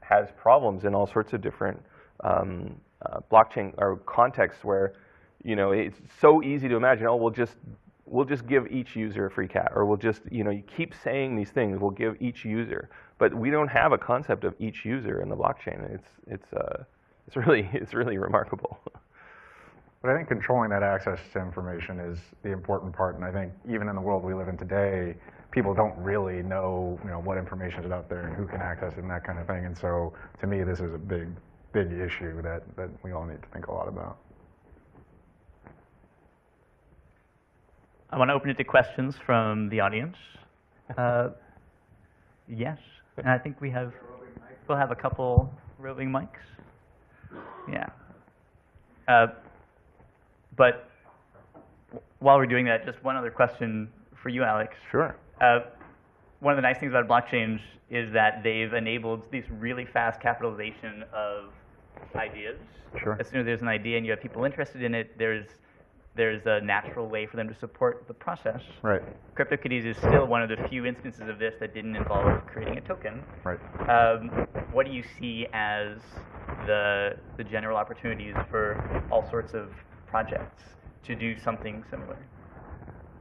has problems in all sorts of different um, uh, blockchain or contexts where you know it's so easy to imagine. Oh, we'll just we'll just give each user a free cat, or we'll just you know you keep saying these things. We'll give each user, but we don't have a concept of each user in the blockchain. It's it's uh, it's really [LAUGHS] it's really remarkable. But I think controlling that access to information is the important part, and I think even in the world we live in today, people don't really know, you know, what information is out there and who can access it and that kind of thing. And so, to me, this is a big, big issue that, that we all need to think a lot about. I want to open it to questions from the audience. Uh, [LAUGHS] yes, and I think we have, we'll have a couple roving mics. Yeah. Uh, but while we're doing that, just one other question for you, Alex. Sure. Uh, one of the nice things about blockchain is that they've enabled this really fast capitalization of ideas. Sure. As soon as there's an idea and you have people interested in it, there's there's a natural way for them to support the process. Right. CryptoKitties is still one of the few instances of this that didn't involve creating a token. Right. Um, what do you see as the the general opportunities for all sorts of projects to do something similar?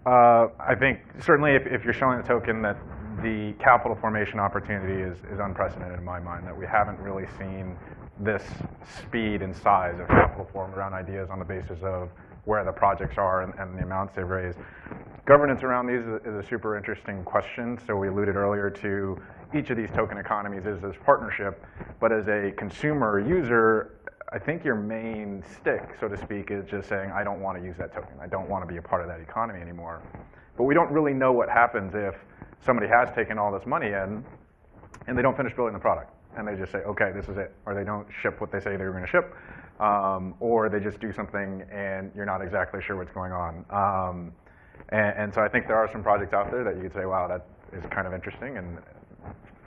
Uh, I think certainly if, if you're showing a token that the capital formation opportunity is, is unprecedented in my mind, that we haven't really seen this speed and size of capital formed around ideas on the basis of where the projects are and, and the amounts they've raised. Governance around these is, is a super interesting question. So we alluded earlier to each of these token economies is this partnership, but as a consumer user, I think your main stick, so to speak, is just saying, I don't want to use that token. I don't want to be a part of that economy anymore. But we don't really know what happens if somebody has taken all this money in and they don't finish building the product. And they just say, okay, this is it. Or they don't ship what they say they were going to ship. Um, or they just do something and you're not exactly sure what's going on. Um, and, and so I think there are some projects out there that you could say, wow, that is kind of interesting and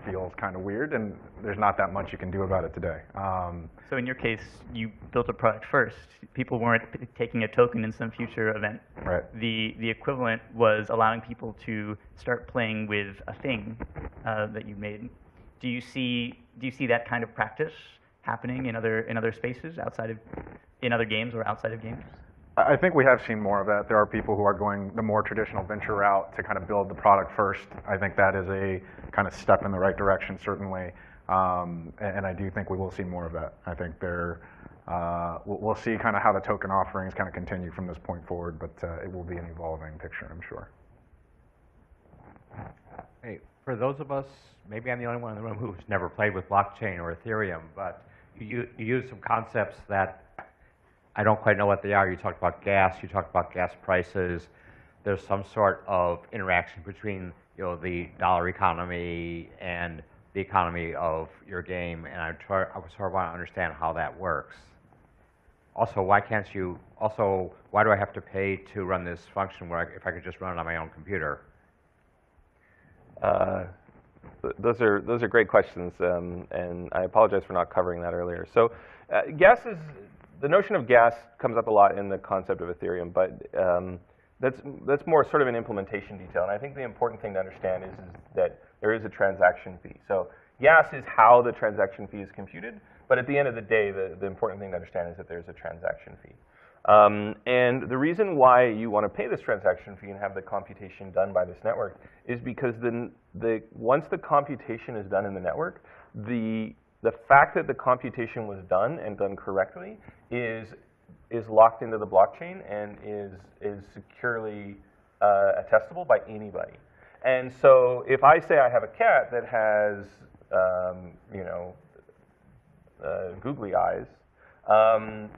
feels kind of weird, and there's not that much you can do about it today. Um, So in your case, you built a product first. People weren't p- taking a token in some future event. right. The the equivalent was allowing people to start playing with a thing uh, that you made. Do you see do you see that kind of practice happening in other in other spaces outside of in other games or outside of games? I I think we have seen more of that. There are people who are going the more traditional venture route to kind of build the product first. I think that is a kind of step in the right direction, certainly. Um, and, and I do think we will see more of that. I think there, uh, we'll, we'll see kind of how the token offerings kind of continue from this point forward, but uh, it will be an evolving picture, I'm sure. Hey, for those of us, maybe I'm the only one in the room who's never played with blockchain or Ethereum, but you, you use some concepts that I don't quite know what they are. You talked about gas, you talked about gas prices. There's some sort of interaction between, you know, the dollar economy and the economy of your game, and I try, I sort of want to understand how that works. Also, why can't you, also, why do I have to pay to run this function where I, if I could just run it on my own computer? Uh, th- those are those are great questions, um, and I apologize for not covering that earlier. So, uh, gas is the notion of gas comes up a lot in the concept of Ethereum, but um, that's that's more sort of an implementation detail. And I think the important thing to understand is, is that there is a transaction fee. So, gas is how the transaction fee is computed, but at the end of the day, the, the important thing to understand is that there's a transaction fee. Um, and the reason why you want to pay this transaction fee and have the computation done by this network is because the, the, once the computation is done in the network, the, the fact that the computation was done and done correctly is, is locked into the blockchain and is, is securely uh, attestable by anybody. And so if I say I have a cat that has, um, you know, uh, googly eyes, um,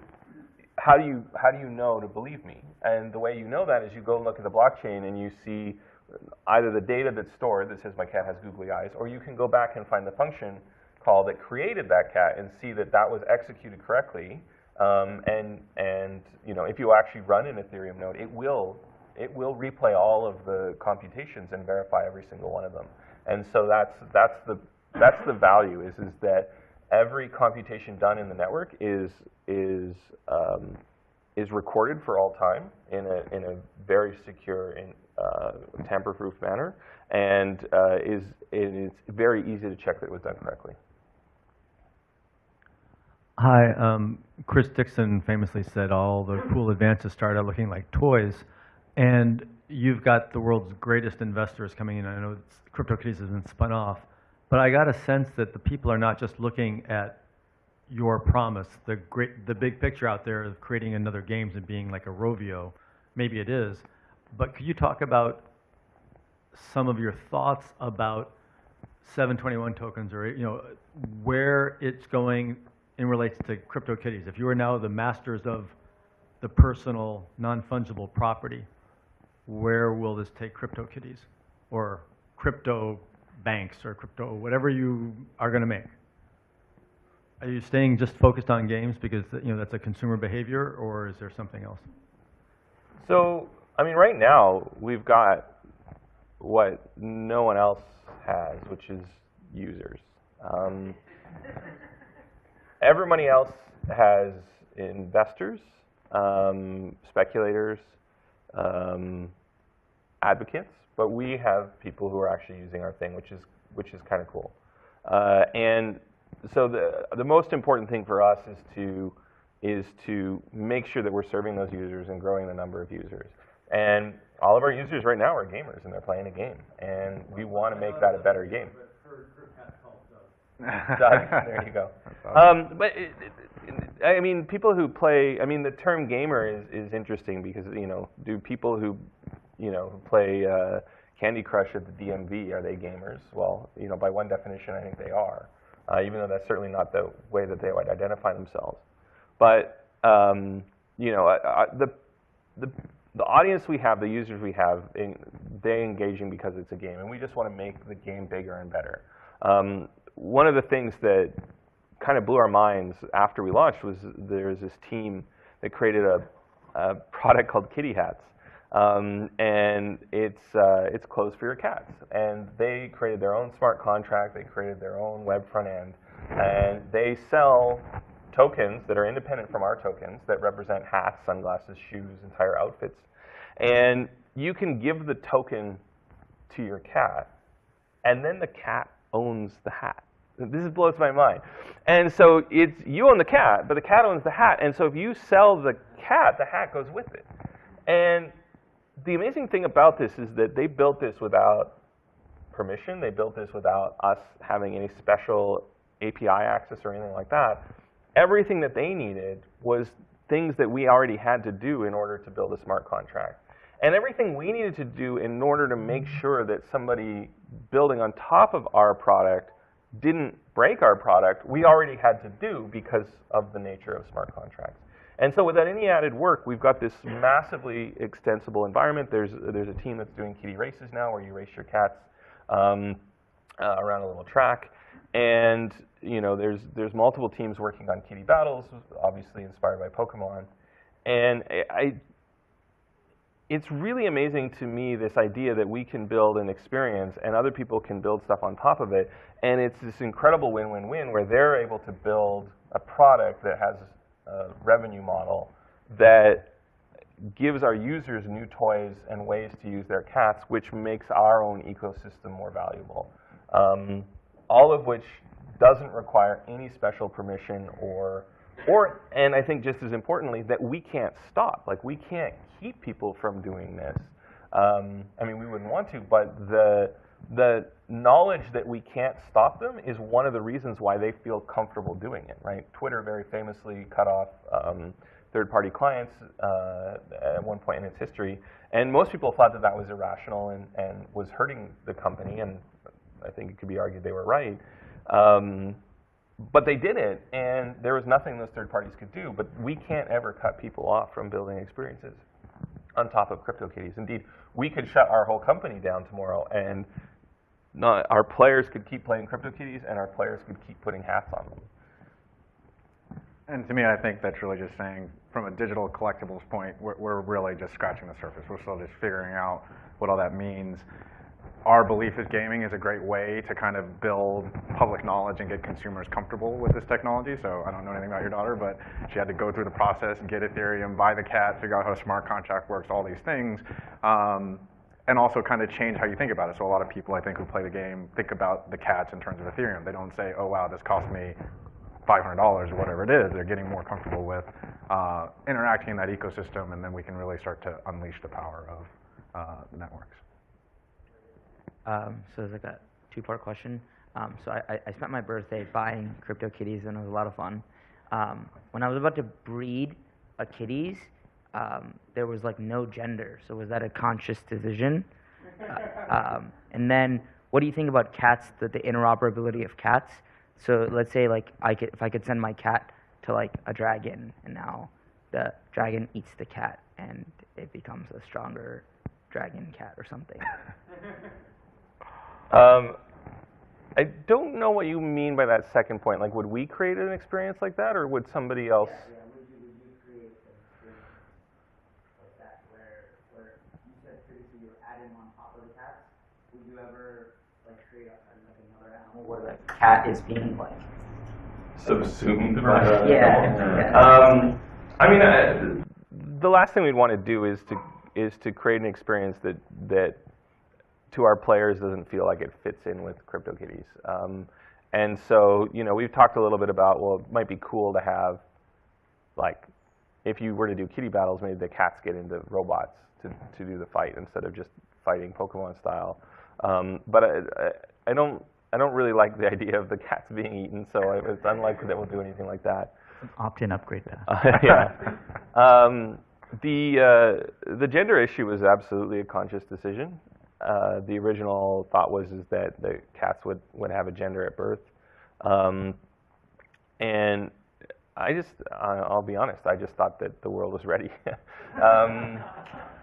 how do you how do you know to believe me? And the way you know that is you go look at the blockchain and you see either the data that's stored that says my cat has googly eyes, or you can go back and find the function call that created that cat and see that that was executed correctly. Um, and and you know if you actually run an Ethereum node, it will it will replay all of the computations and verify every single one of them. And so that's that's the that's the value is is that every computation done in the network is is um, is recorded for all time in a in a very secure and tamper-proof manner, and uh, is it is very easy to check that it was done correctly. Hi, um, Chris Dixon famously said all the cool advances start out looking like toys, and you've got the world's greatest investors coming in. I know it's, CryptoKitties has been spun off, but I got a sense that the people are not just looking at your promise, the great, the big picture out there of creating another games and being like a Rovio. Maybe it is, but could you talk about some of your thoughts about 721 tokens or you know where it's going in relates to CryptoKitties. If you are now the masters of the personal non-fungible property, where will this take CryptoKitties or crypto banks or crypto whatever you are going to make? Are you staying just focused on games because you know that's a consumer behavior, or is there something else? So, I mean, right now we've got what no one else has, which is users. Um, everybody else has investors, um, speculators, um, advocates, but we have people who are actually using our thing, which is which is kind of cool. Uh, and so the the most important thing for us is to is to make sure that we're serving those users and growing the number of users. And all of our users right now are gamers and they're playing a game, and we want to make that a better game. [LAUGHS] Doug, there you go. Um, but it, it, I mean, people who play. I mean, the term gamer is, is interesting because you know, do people who you know play uh, Candy Crush at the DMV are they gamers? Well, you know, by one definition, I think they are, uh, even though that's certainly not the way that they would identify themselves. But um, you know, I, I, the the the audience we have, the users we have, in, they engaging because it's a game, and we just want to make the game bigger and better. Um, one of the things that kind of blew our minds after we launched was there was this team that created a, a product called Kitty Hats. um, and it's uh, it's clothes for your cats. And they created their own smart contract. They created their own web front end, and they sell tokens that are independent from our tokens that represent hats, sunglasses, shoes, entire outfits. And you can give the token to your cat, and then the cat owns the hat. This blows my mind. And so it's you own the cat, but the cat owns the hat. And so if you sell the cat, the hat goes with it. And the amazing thing about this is that they built this without permission. They built this without us having any special API access or anything like that. Everything that they needed was things that we already had to do in order to build a smart contract. And everything we needed to do in order to make sure that somebody building on top of our product didn't break our product, we already had to do because of the nature of smart contracts. And so without any added work, we've got this massively extensible environment. There's, there's a team that's doing kitty races now where you race your cats um, uh, around a little track. And you know, there's, there's multiple teams working on kitty battles, obviously inspired by Pokemon. And I, it's really amazing to me this idea that we can build an experience and other people can build stuff on top of it. And it's this incredible win-win-win where they're able to build a product that has a revenue model that gives our users new toys and ways to use their cats, which makes our own ecosystem more valuable. Um, all of which doesn't require any special permission or or, and I think just as importantly, that we can't stop. Like, we can't keep people from doing this. Um, I mean, we wouldn't want to, but the, the knowledge that we can't stop them is one of the reasons why they feel comfortable doing it, right? Twitter very famously cut off um, third-party clients uh, at one point in its history, and most people thought that that was irrational and, and was hurting the company, and I think it could be argued they were right. Um, but they didn't, and there was nothing those third parties could do. But we can't ever cut people off from building experiences on top of CryptoKitties. Indeed, we could shut our whole company down tomorrow, and not, our players could keep playing CryptoKitties, and our players could keep putting hats on them. And to me, I think that's really just saying, from a digital collectibles point, we're, we're really just scratching the surface. We're still just figuring out what all that means our belief is gaming is a great way to kind of build public knowledge and get consumers comfortable with this technology. So I don't know anything about your daughter, but she had to go through the process, get Ethereum, buy the cat, figure out how a smart contract works, all these things. Um, and also kind of change how you think about it. So a lot of people, I think, who play the game think about the cats in terms of Ethereum. They don't say, oh, wow, this cost me $500 or whatever it is. They're getting more comfortable with uh, interacting in that ecosystem, and then we can really start to unleash the power of uh, networks. Um, so it's like a two-part question. Um, so I, I spent my birthday buying CryptoKitties, and it was a lot of fun. Um, when I was about to breed a kitties, um, there was like no gender. So was that a conscious decision? [LAUGHS] uh, um, and then, what do you think about cats? The, the interoperability of cats. So let's say like I could, if I could send my cat to like a dragon, and now the dragon eats the cat, and it becomes a stronger dragon cat or something. [LAUGHS] Um, I don't know what you mean by that second point. Like, would we create an experience like that, or would somebody else? Yeah, yeah. Would you, would you create an experience like that where, where you said previously you add in on top of the cats? Would you ever like create a, like another animal where the cat is being like Subsumed by the yeah, yeah. Um, I mean, uh, the last thing we'd want to do is to is to create an experience that that to our players doesn't feel like it fits in with CryptoKitties. Um, and so, you know, we've talked a little bit about, well, it might be cool to have, like, if you were to do kitty battles, maybe the cats get into robots to, to do the fight instead of just fighting Pokemon style. Um, but I, I, I, don't, I don't really like the [LAUGHS] idea of the cats being eaten, so it's unlikely that we'll do anything like that. Opt-in upgrade path. [LAUGHS] Uh, yeah. Um, the, uh, the gender issue was absolutely a conscious decision. Uh, the original thought was is that the cats would, would have a gender at birth. Um, and I just, I'll be honest, I just thought that the world was ready. [LAUGHS] um,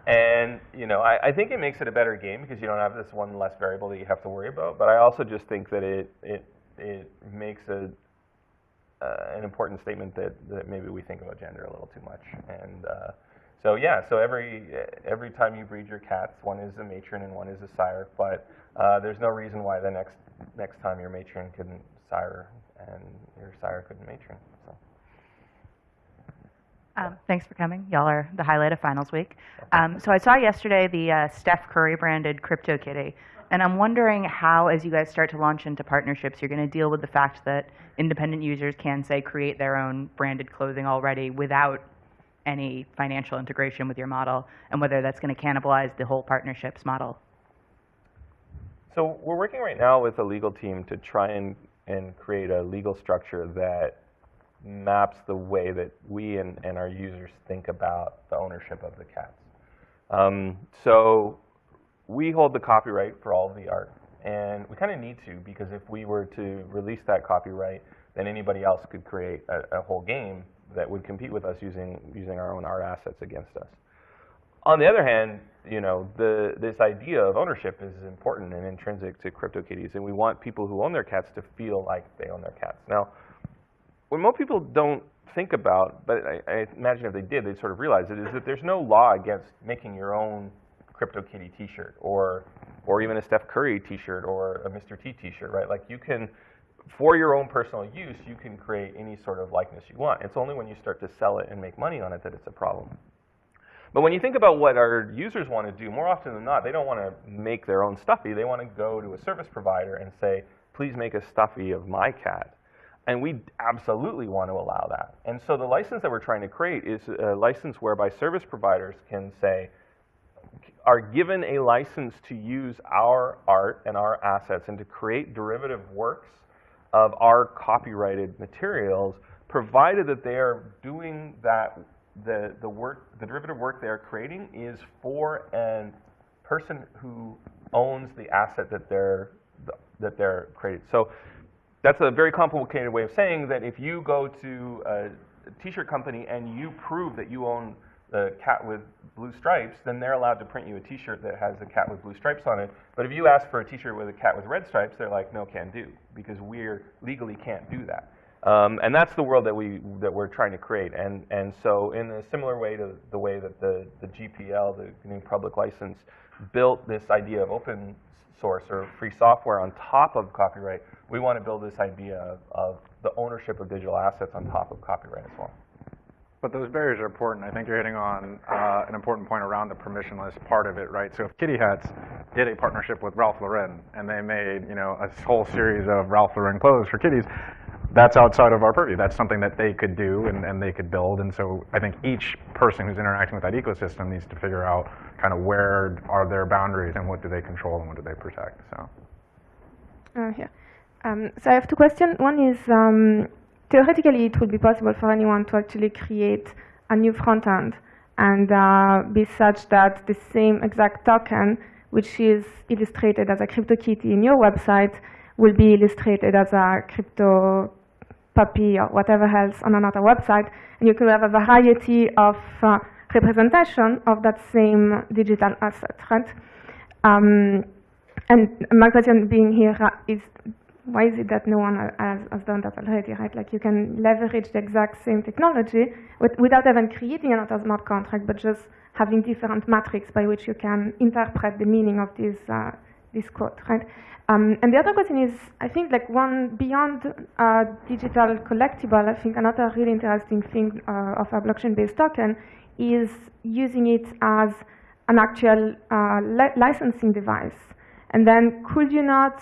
and, you know, I, I, think it makes it a better game because you don't have this one less variable that you have to worry about. But I also just think that it, it, it makes a, uh, an important statement that, that maybe we think about gender a little too much. And uh, So yeah, so every every time you breed your cats, one is a matron and one is a sire. But uh, there's no reason why the next next time your matron couldn't sire and your sire couldn't matron. So. Um, thanks for coming. Y'all are the highlight of finals week. Um, so I saw yesterday the uh, Steph Curry branded Crypto Kitty, and I'm wondering how, as you guys start to launch into partnerships, you're going to deal with the fact that independent users can say create their own branded clothing already without any financial integration with your model, and whether that's going to cannibalize the whole partnerships model. So we're working right now with a legal team to try and, and create a legal structure that maps the way that we and, and our users think about the ownership of the cats. Um, so we hold the copyright for all of the art, and we kind of need to because if we were to release that copyright, then anybody else could create a, a whole game that would compete with us using using our own art assets against us. On the other hand, you know, the, this idea of ownership is important and intrinsic to CryptoKitties, and we want people who own their cats to feel like they own their cats. Now, what most people don't think about, but I, I imagine if they did, they'd sort of realize it, is that there's no law against making your own CryptoKitty T-shirt or, or even a Steph Curry T-shirt or a Mr. T T-shirt, right? Like you can, for your own personal use, you can create any sort of likeness you want. It's only when you start to sell it and make money on it that it's a problem. But when you think about what our users want to do, more often than not, they don't want to make their own stuffy. They want to go to a service provider and say, please make a stuffy of my cat. And we absolutely want to allow that. And so the license that we're trying to create is a license whereby service providers can say, are given a license to use our art and our assets and to create derivative works of our copyrighted materials, provided that they are doing that the, the work, the derivative work they're creating is for a person who owns the asset that they're, that they're creating. So that's a very complicated way of saying that if you go to a t-shirt company and you prove that you own the cat with blue stripes, then they're allowed to print you a t-shirt that has a cat with blue stripes on it. But if you ask for a t-shirt with a cat with red stripes, they're like, no, can do, because we're legally can't do that. Um, and that's the world that, we, that we're trying to create. And, and so in a similar way to the way that the, the GPL, the GNU Public License, built this idea of open source or free software on top of copyright, we want to build this idea of, of the ownership of digital assets on top of copyright as well. But those barriers are important. I think you're hitting on uh, an important point around the permissionless part of it, right? So if Kitty Hats did a partnership with Ralph Lauren and they made, you know, a whole series of Ralph Lauren clothes for kitties, that's outside of our purview. That's something that they could do and, and they could build. And so I think each person who's interacting with that ecosystem needs to figure out kind of where are their boundaries and what do they control and what do they protect. So. Uh, yeah. Um, so I have two questions. One is um, theoretically it would be possible for anyone to actually create a new front end and uh, be such that the same exact token, which is illustrated as a crypto CryptoKitty in your website, will be illustrated as a crypto puppy or whatever else on another website. And you could have a variety of uh, representation of that same digital asset, right? Um, and my question being here uh, is why is it that no one has, has, done that already, right? Like you can leverage the exact same technology with, without even creating another smart contract, but just having different metrics by which you can interpret the meaning of this, uh, this code, right? Um, and the other question is, I think like one beyond uh, digital collectible, I think another really interesting thing uh, of a blockchain-based token is using it as an actual uh, li licensing device. And then could you not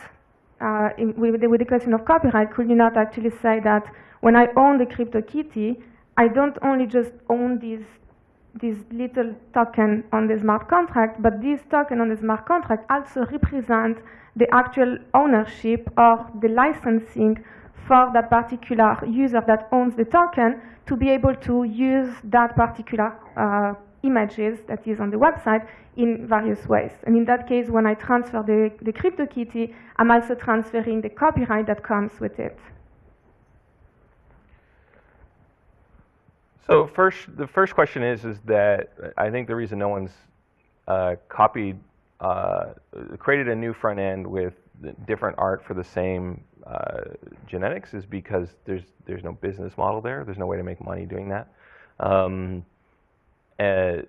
uh, in, with, the, with, the, question of copyright, could you not actually say that when I own the CryptoKitty, I don't only just own this, this little token on the smart contract, but this token on the smart contract also represents the actual ownership or the licensing for that particular user that owns the token to be able to use that particular uh, images that is on the website in various ways. And in that case, when I transfer the, the CryptoKitty, I'm also transferring the copyright that comes with it. So first, the first question is, is that I think the reason no one's uh, copied, uh, created a new front end with different art for the same uh, genetics is because there's there's no business model there. There's no way to make money doing that. Um, uh,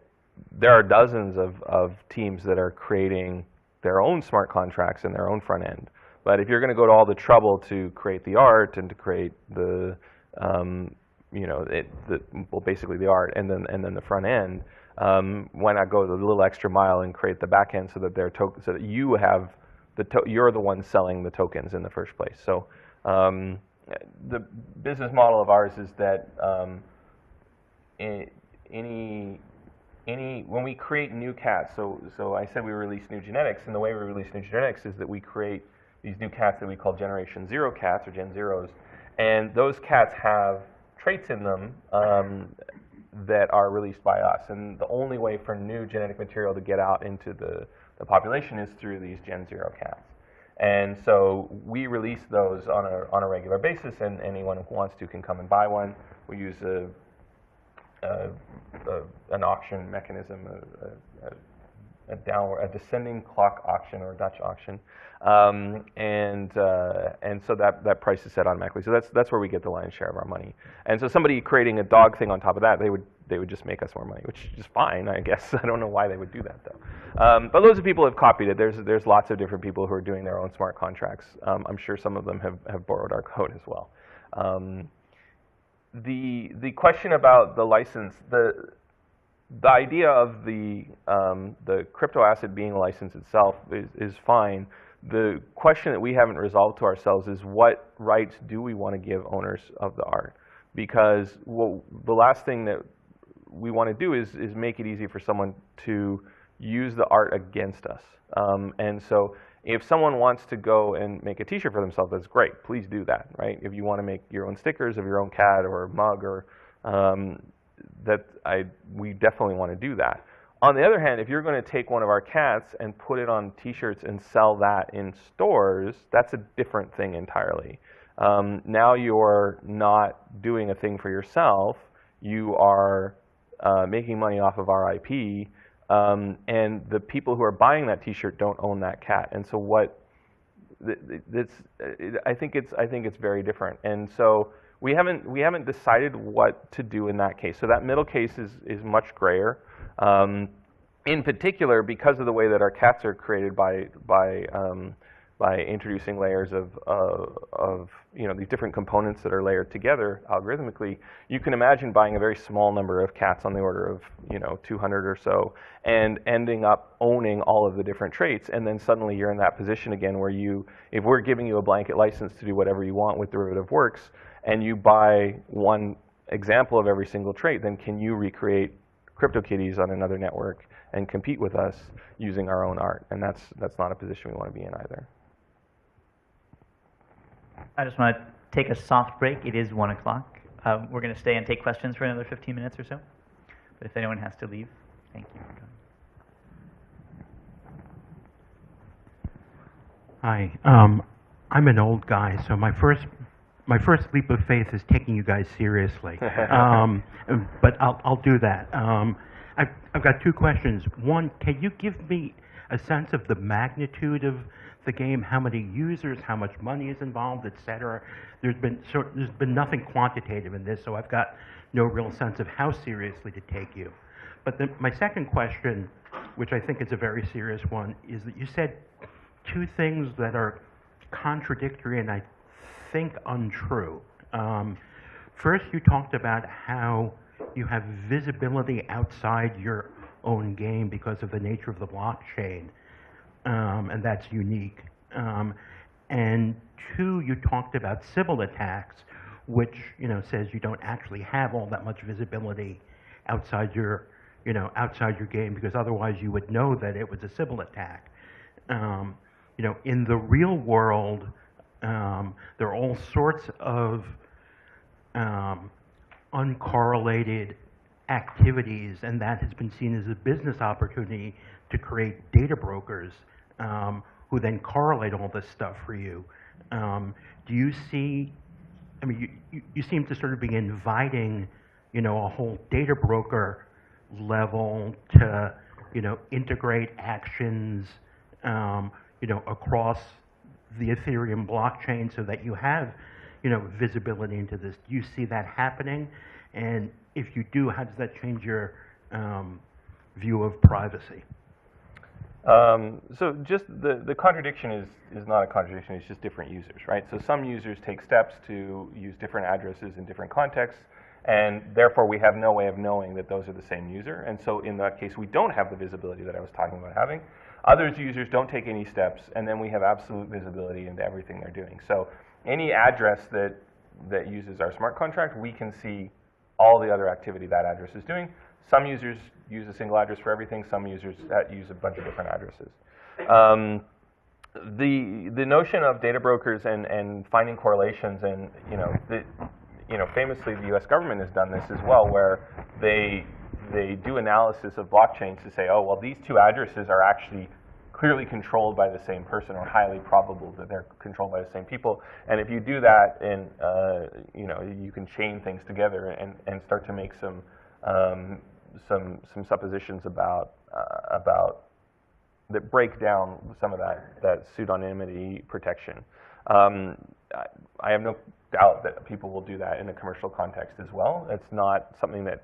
there are dozens of, of teams that are creating their own smart contracts and their own front end. But if you're going to go to all the trouble to create the art and to create the, um, you know, it, the, well, basically the art and then and then the front end, um, why not go the little extra mile and create the back end so that they're so that you have the you're the one selling the tokens in the first place. So um, the business model of ours is that um, i- any any when we create new cats, so so I said we release new genetics, and the way we release new genetics is that we create these new cats that we call Generation Zero cats or Gen Zeros, and those cats have traits in them um, that are released by us, and the only way for new genetic material to get out into the, the population is through these Gen Zero cats. And so we release those on a, on a regular basis, and anyone who wants to can come and buy one. We use a, an auction mechanism, a, a, a downward, a descending clock auction or Dutch auction, um, and uh, and so that that price is set automatically. So that's that's where we get the lion's share of our money. And so somebody creating a dog thing on top of that, they would they would just make us more money, which is fine, I guess. [LAUGHS] I don't know why they would do that though. Um, but loads of people have copied it. There's there's lots of different people who are doing their own smart contracts. Um, I'm sure some of them have have borrowed our code as well. Um, the the question about the license, the the idea of the um, the crypto asset being a license itself is, is fine. The question that we haven't resolved to ourselves is what rights do we want to give owners of the art? Because well, the last thing that we want to do is is make it easy for someone to use the art against us. Um, and so if someone wants to go and make a t-shirt for themselves, that's great. Please do that, right? If you want to make your own stickers of your own cat or mug or um, that I, we definitely want to do that. On the other hand, if you're going to take one of our cats and put it on t-shirts and sell that in stores, that's a different thing entirely. Um, now you're not doing a thing for yourself. You are uh, making money off of our IP, um, and the people who are buying that T-shirt don't own that cat. And so what? It's, I think it's I think it's very different. And so we haven't we haven't decided what to do in that case. So that middle case is is much grayer. Um, in particular, because of the way that our cats are created by by um, by introducing layers of, uh, of you know, these different components that are layered together algorithmically, you can imagine buying a very small number of cats on the order of you know, 200 or so and ending up owning all of the different traits. And then suddenly you're in that position again where you, if we're giving you a blanket license to do whatever you want with derivative works and you buy one example of every single trait, then can you recreate CryptoKitties on another network and compete with us using our own art? And that's, that's not a position we want to be in either. I just want to take a soft break. It is 1 o'clock. Uh, we're going to stay and take questions for another 15 minutes or so. But if anyone has to leave, thank you. Hi, um, I'm an old guy, so my first my first leap of faith is taking you guys seriously. [LAUGHS] um, but I'll I'll do that. Um, I've I've got two questions. One, can you give me a sense of the magnitude of the game, how many users, how much money is involved, et cetera. There's been, so, there's been nothing quantitative in this, so I've got no real sense of how seriously to take you. But the, my second question, which I think is a very serious one, is that you said two things that are contradictory and I think untrue. Um, first, you talked about how you have visibility outside your own game because of the nature of the blockchain um, and that's unique. Um, and two, you talked about Sybil attacks, which you know says you don't actually have all that much visibility outside your, you know, outside your game because otherwise you would know that it was a Sybil attack. Um, you know, in the real world, um, there are all sorts of um, uncorrelated activities, and that has been seen as a business opportunity to create data brokers um, who then correlate all this stuff for you. Um, do you see, I mean, you, you, you, seem to sort of be inviting, you know, a whole data broker level to, you know, integrate actions, um, you know, across the Ethereum blockchain so that you have, you know, visibility into this. Do you see that happening? And if you do, how does that change your um, view of privacy? Um, so just the, the contradiction is, is not a contradiction, it's just different users, right? So some users take steps to use different addresses in different contexts, and therefore we have no way of knowing that those are the same user. And so in that case, we don't have the visibility that I was talking about having. Others users don't take any steps, and then we have absolute visibility into everything they're doing. So any address that, that uses our smart contract, we can see all the other activity that address is doing. Some users use a single address for everything. Some users uh, use a bunch of different addresses. Um, the the notion of data brokers and, and finding correlations and you know the, you know famously the U.S. government has done this as well, where they they do analysis of blockchains to say, oh well, these two addresses are actually clearly controlled by the same person or highly probable that they're controlled by the same people. And if you do that, and uh, you know you can chain things together and, and start to make some um, some some suppositions about uh, about that break down some of that that pseudonymity protection. Um, I, I have no doubt that people will do that in a commercial context as well. It's not something that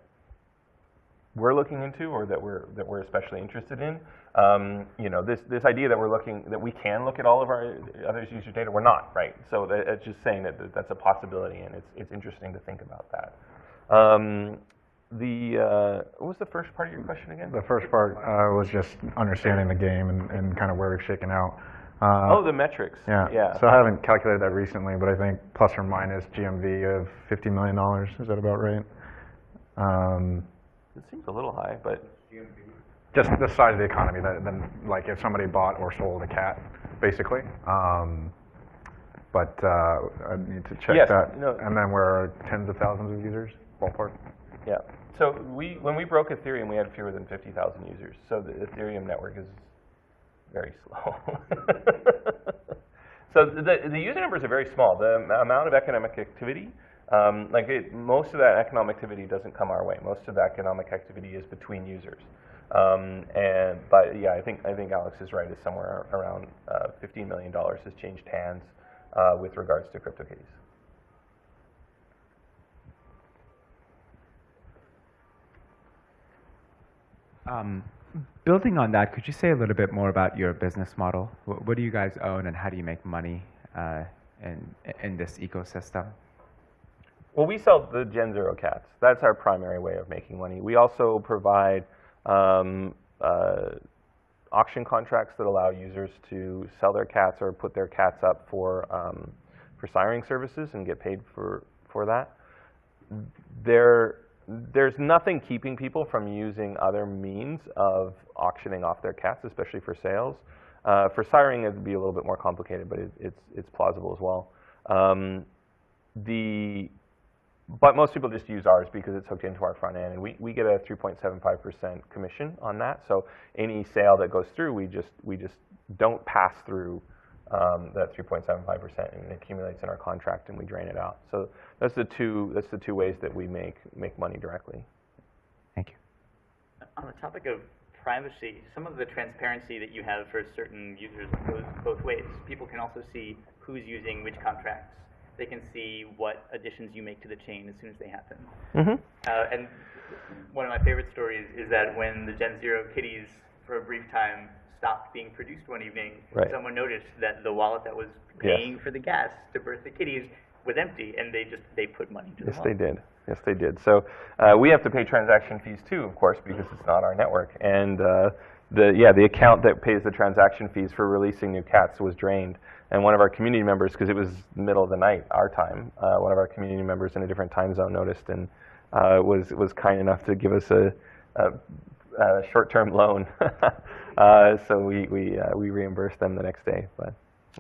we're looking into or that we're that we're especially interested in. Um, you know, this this idea that we're looking that we can look at all of our others' user data, we're not, right? So that, it's just saying that, that that's a possibility, and it's it's interesting to think about that. Um, the uh, what was the first part of your question again? The first part uh, was just understanding the game and, and kind of where we've shaken out. Uh, oh, the metrics. Yeah. Yeah. So I haven't calculated that recently, but I think plus or minus GMV of $50 million. Is that about right? Um, it seems a little high, but just the size of the economy. That then, like, if somebody bought or sold a cat, basically. Um, but uh, I need to check Yes, that. no. And then we're tens of thousands of users, ballpark. Yeah. So we, when we broke Ethereum, we had fewer than 50,000 users. So the Ethereum network is very slow. [LAUGHS] so the, the user numbers are very small. The amount of economic activity, um, like it, most of that economic activity doesn't come our way. Most of the economic activity is between users. Um, and but yeah, I think I think Alex is right. It's somewhere around uh, 15 million dollars has changed hands uh, with regards to CryptoKitties. Um, building on that, could you say a little bit more about your business model? What, what do you guys own, and how do you make money uh, in in this ecosystem? Well, we sell the Gen Zero cats. That's our primary way of making money. We also provide um, uh, auction contracts that allow users to sell their cats or put their cats up for um, for siring services and get paid for for that. There, there's nothing keeping people from using other means of auctioning off their cats, especially for sales. Uh, for siring, it'd be a little bit more complicated, but it, it's it's plausible as well. Um, the but most people just use ours because it's hooked into our front end, and we, we get a 3.75% commission on that. So any sale that goes through, we just we just don't pass through um, that 3.75%, and it accumulates in our contract, and we drain it out. So that's the two that's the two ways that we make make money directly. Thank you. On the topic of privacy, some of the transparency that you have for certain users goes both ways. People can also see who's using which contracts. They can see what additions you make to the chain as soon as they happen. Mm-hmm. Uh, and one of my favorite stories is that when the Gen Zero kitties, for a brief time, stopped being produced one evening, Right. someone noticed that the wallet that was paying for the gas to birth the kitties was empty, and they just they put money into the Yes, they did. Yes, they did. So uh, we have to pay transaction fees too, of course, because it's not our network. And uh, the yeah, the account that pays the transaction fees for releasing new cats was drained. And one of our community members, because it was middle of the night, our time, uh, one of our community members in a different time zone noticed and uh, was was kind enough to give us a, a, a short-term loan. [LAUGHS] uh, so we we uh, we reimbursed them the next day, but.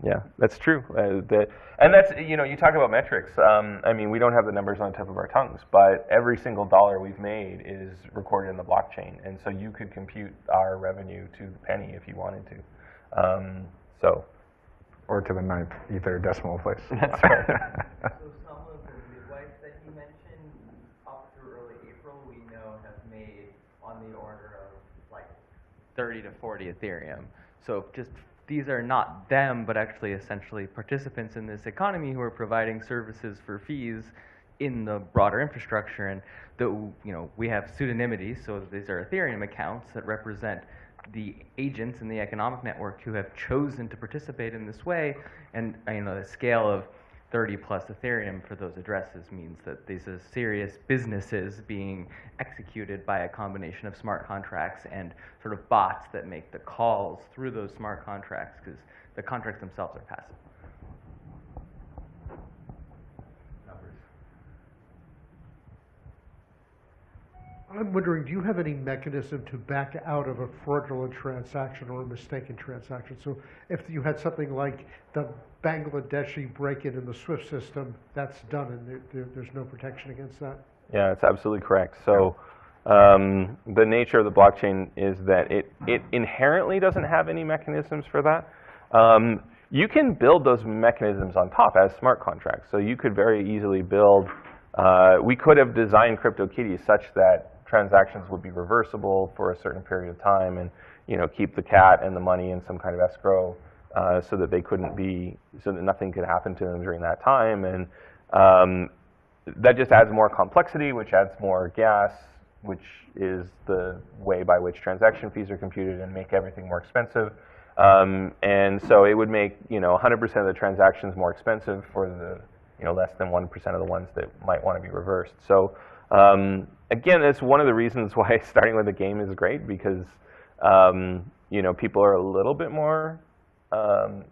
Yeah, that's true. Uh, the, and that's, you know, you talk about metrics. Um, I mean, we don't have the numbers on the tip of our tongues, but every single dollar we've made is recorded in the blockchain. And so you could compute our revenue to the penny if you wanted to. Um, so, Or to the ninth ether decimal place. [LAUGHS] That's right. [LAUGHS] So some of the midwives that you mentioned, up through early April, we know have made on the order of like 30 to 40 Ethereum. So just these are not them, but actually essentially participants in this economy who are providing services for fees in the broader infrastructure. And the, you know, we have pseudonymity, so these are Ethereum accounts that represent the agents in the economic network who have chosen to participate in this way. And you know, the scale of 30 plus Ethereum for those addresses means that these are serious businesses being executed by a combination of smart contracts and sort of bots that make the calls through those smart contracts because the contracts themselves are passive. I'm wondering, do you have any mechanism to back out of a fraudulent transaction or a mistaken transaction? So if you had something like the Bangladeshi break-in in the SWIFT system, that's done and there, there, there's no protection against that? Yeah, it's absolutely correct. So um, the nature of the blockchain is that it, it inherently doesn't have any mechanisms for that. Um, you can build those mechanisms on top as smart contracts. So you could very easily build, uh, we could have designed CryptoKitties such that transactions would be reversible for a certain period of time and you know keep the cat and the money in some kind of escrow uh, so that they couldn't be so that nothing could happen to them during that time. And um, that just adds more complexity which adds more gas which is the way by which transaction fees are computed and make everything more expensive. Um, and so it would make you know 100% of the transactions more expensive for the you know less than 1% of the ones that might want to be reversed. So um, again, that's one of the reasons [LAUGHS] why starting with a game is great because um, you know people are a little bit more, um,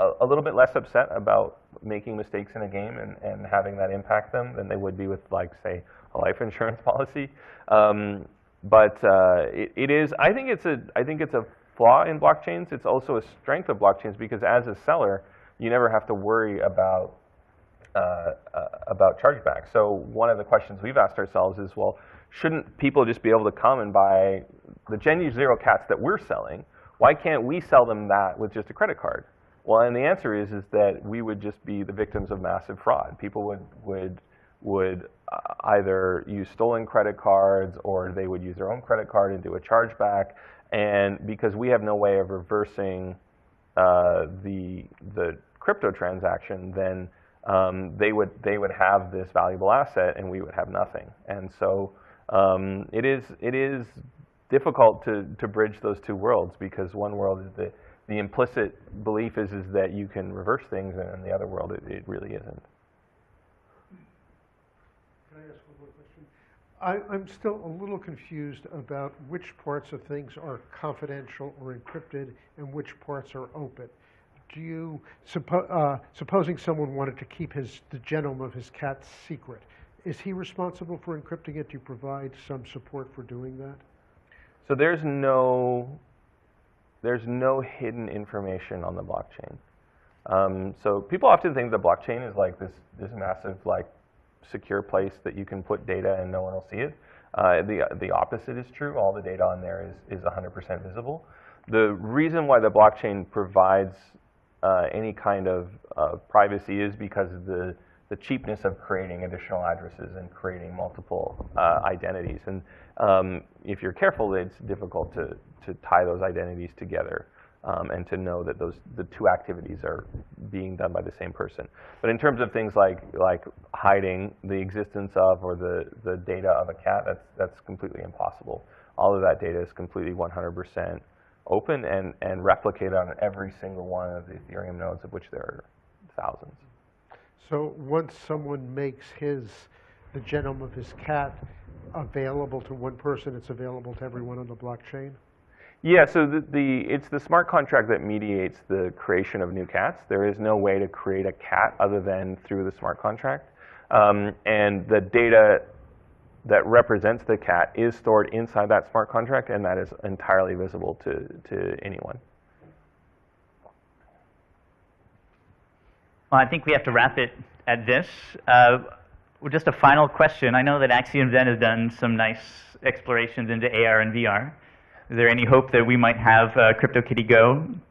a, a, little bit less upset about making mistakes in a game and, and having that impact them than they would be with like say a life insurance [LAUGHS] policy. Um, but uh, it, it is, I think it's a, I think it's a flaw in blockchains. It's also a strength of blockchains because as a seller, you never have to worry about uh, uh, about chargeback. So one of the questions we've asked ourselves is, well, shouldn't people just be able to come and buy the Gen Zero cats that we're selling? Why can't we sell them that with just a credit card? Well, and the answer is is that we would just be the victims of massive fraud. People would would would uh, either use stolen credit cards or they would use their own credit card and do a chargeback. And because we have no way of reversing uh, the the crypto transaction, then um, they would they would have this valuable asset and we would have nothing. And so um, it is it is difficult to to bridge those two worlds because one world is the the implicit belief is is that you can reverse things, and in the other world it, it really isn't. Can I ask one more question? I, I'm still a little confused about which parts of things are confidential or encrypted and which parts are open do you, suppo uh, supposing someone wanted to keep his, the genome of his cat secret, is he responsible for encrypting it? Do you provide some support for doing that? So there's no, there's no hidden information on the blockchain. Um, so people often think the blockchain is like this, this massive like secure place that you can put data and no one will see it. Uh, the, the opposite is true. All the data on there is, is 100% visible. The reason why the blockchain provides uh, any kind of uh, privacy is because of the, the cheapness of creating additional addresses and creating multiple uh, identities. And um, if you're careful, it's difficult to, to tie those identities together um, and to know that those the two activities are being done by the same person. But in terms of things like like hiding the existence of or the, the data of a cat, that's that's completely impossible. All of that data is completely 100% open and, and replicate on every single one of the Ethereum nodes, of which there are thousands. So once someone makes his, the genome of his cat available to one person, it's available to everyone on the blockchain? Yeah, so the, the, it's the smart contract that mediates the creation of new cats. There is no way to create a cat other than through the smart contract. Um, and the data that represents the cat is stored inside that smart contract, and that is entirely visible to, to anyone. Well, I think we have to wrap it at this. Uh, just a final question. I know that Axiom Zen has done some nice explorations into AR and VR. Is there any hope that we might have uh, CryptoKitty Go? [LAUGHS]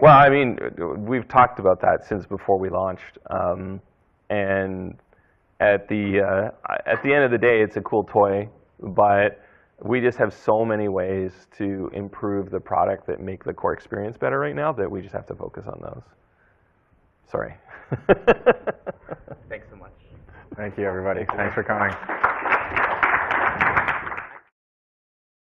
well, I mean, we've talked about that since before we launched. Um, and at the uh, at the end of the day, it's a cool toy, but we just have so many ways to improve the product that make the core experience better right now that we just have to focus on those. Sorry. [LAUGHS] Thanks so much. Thank you, everybody. Thanks for coming.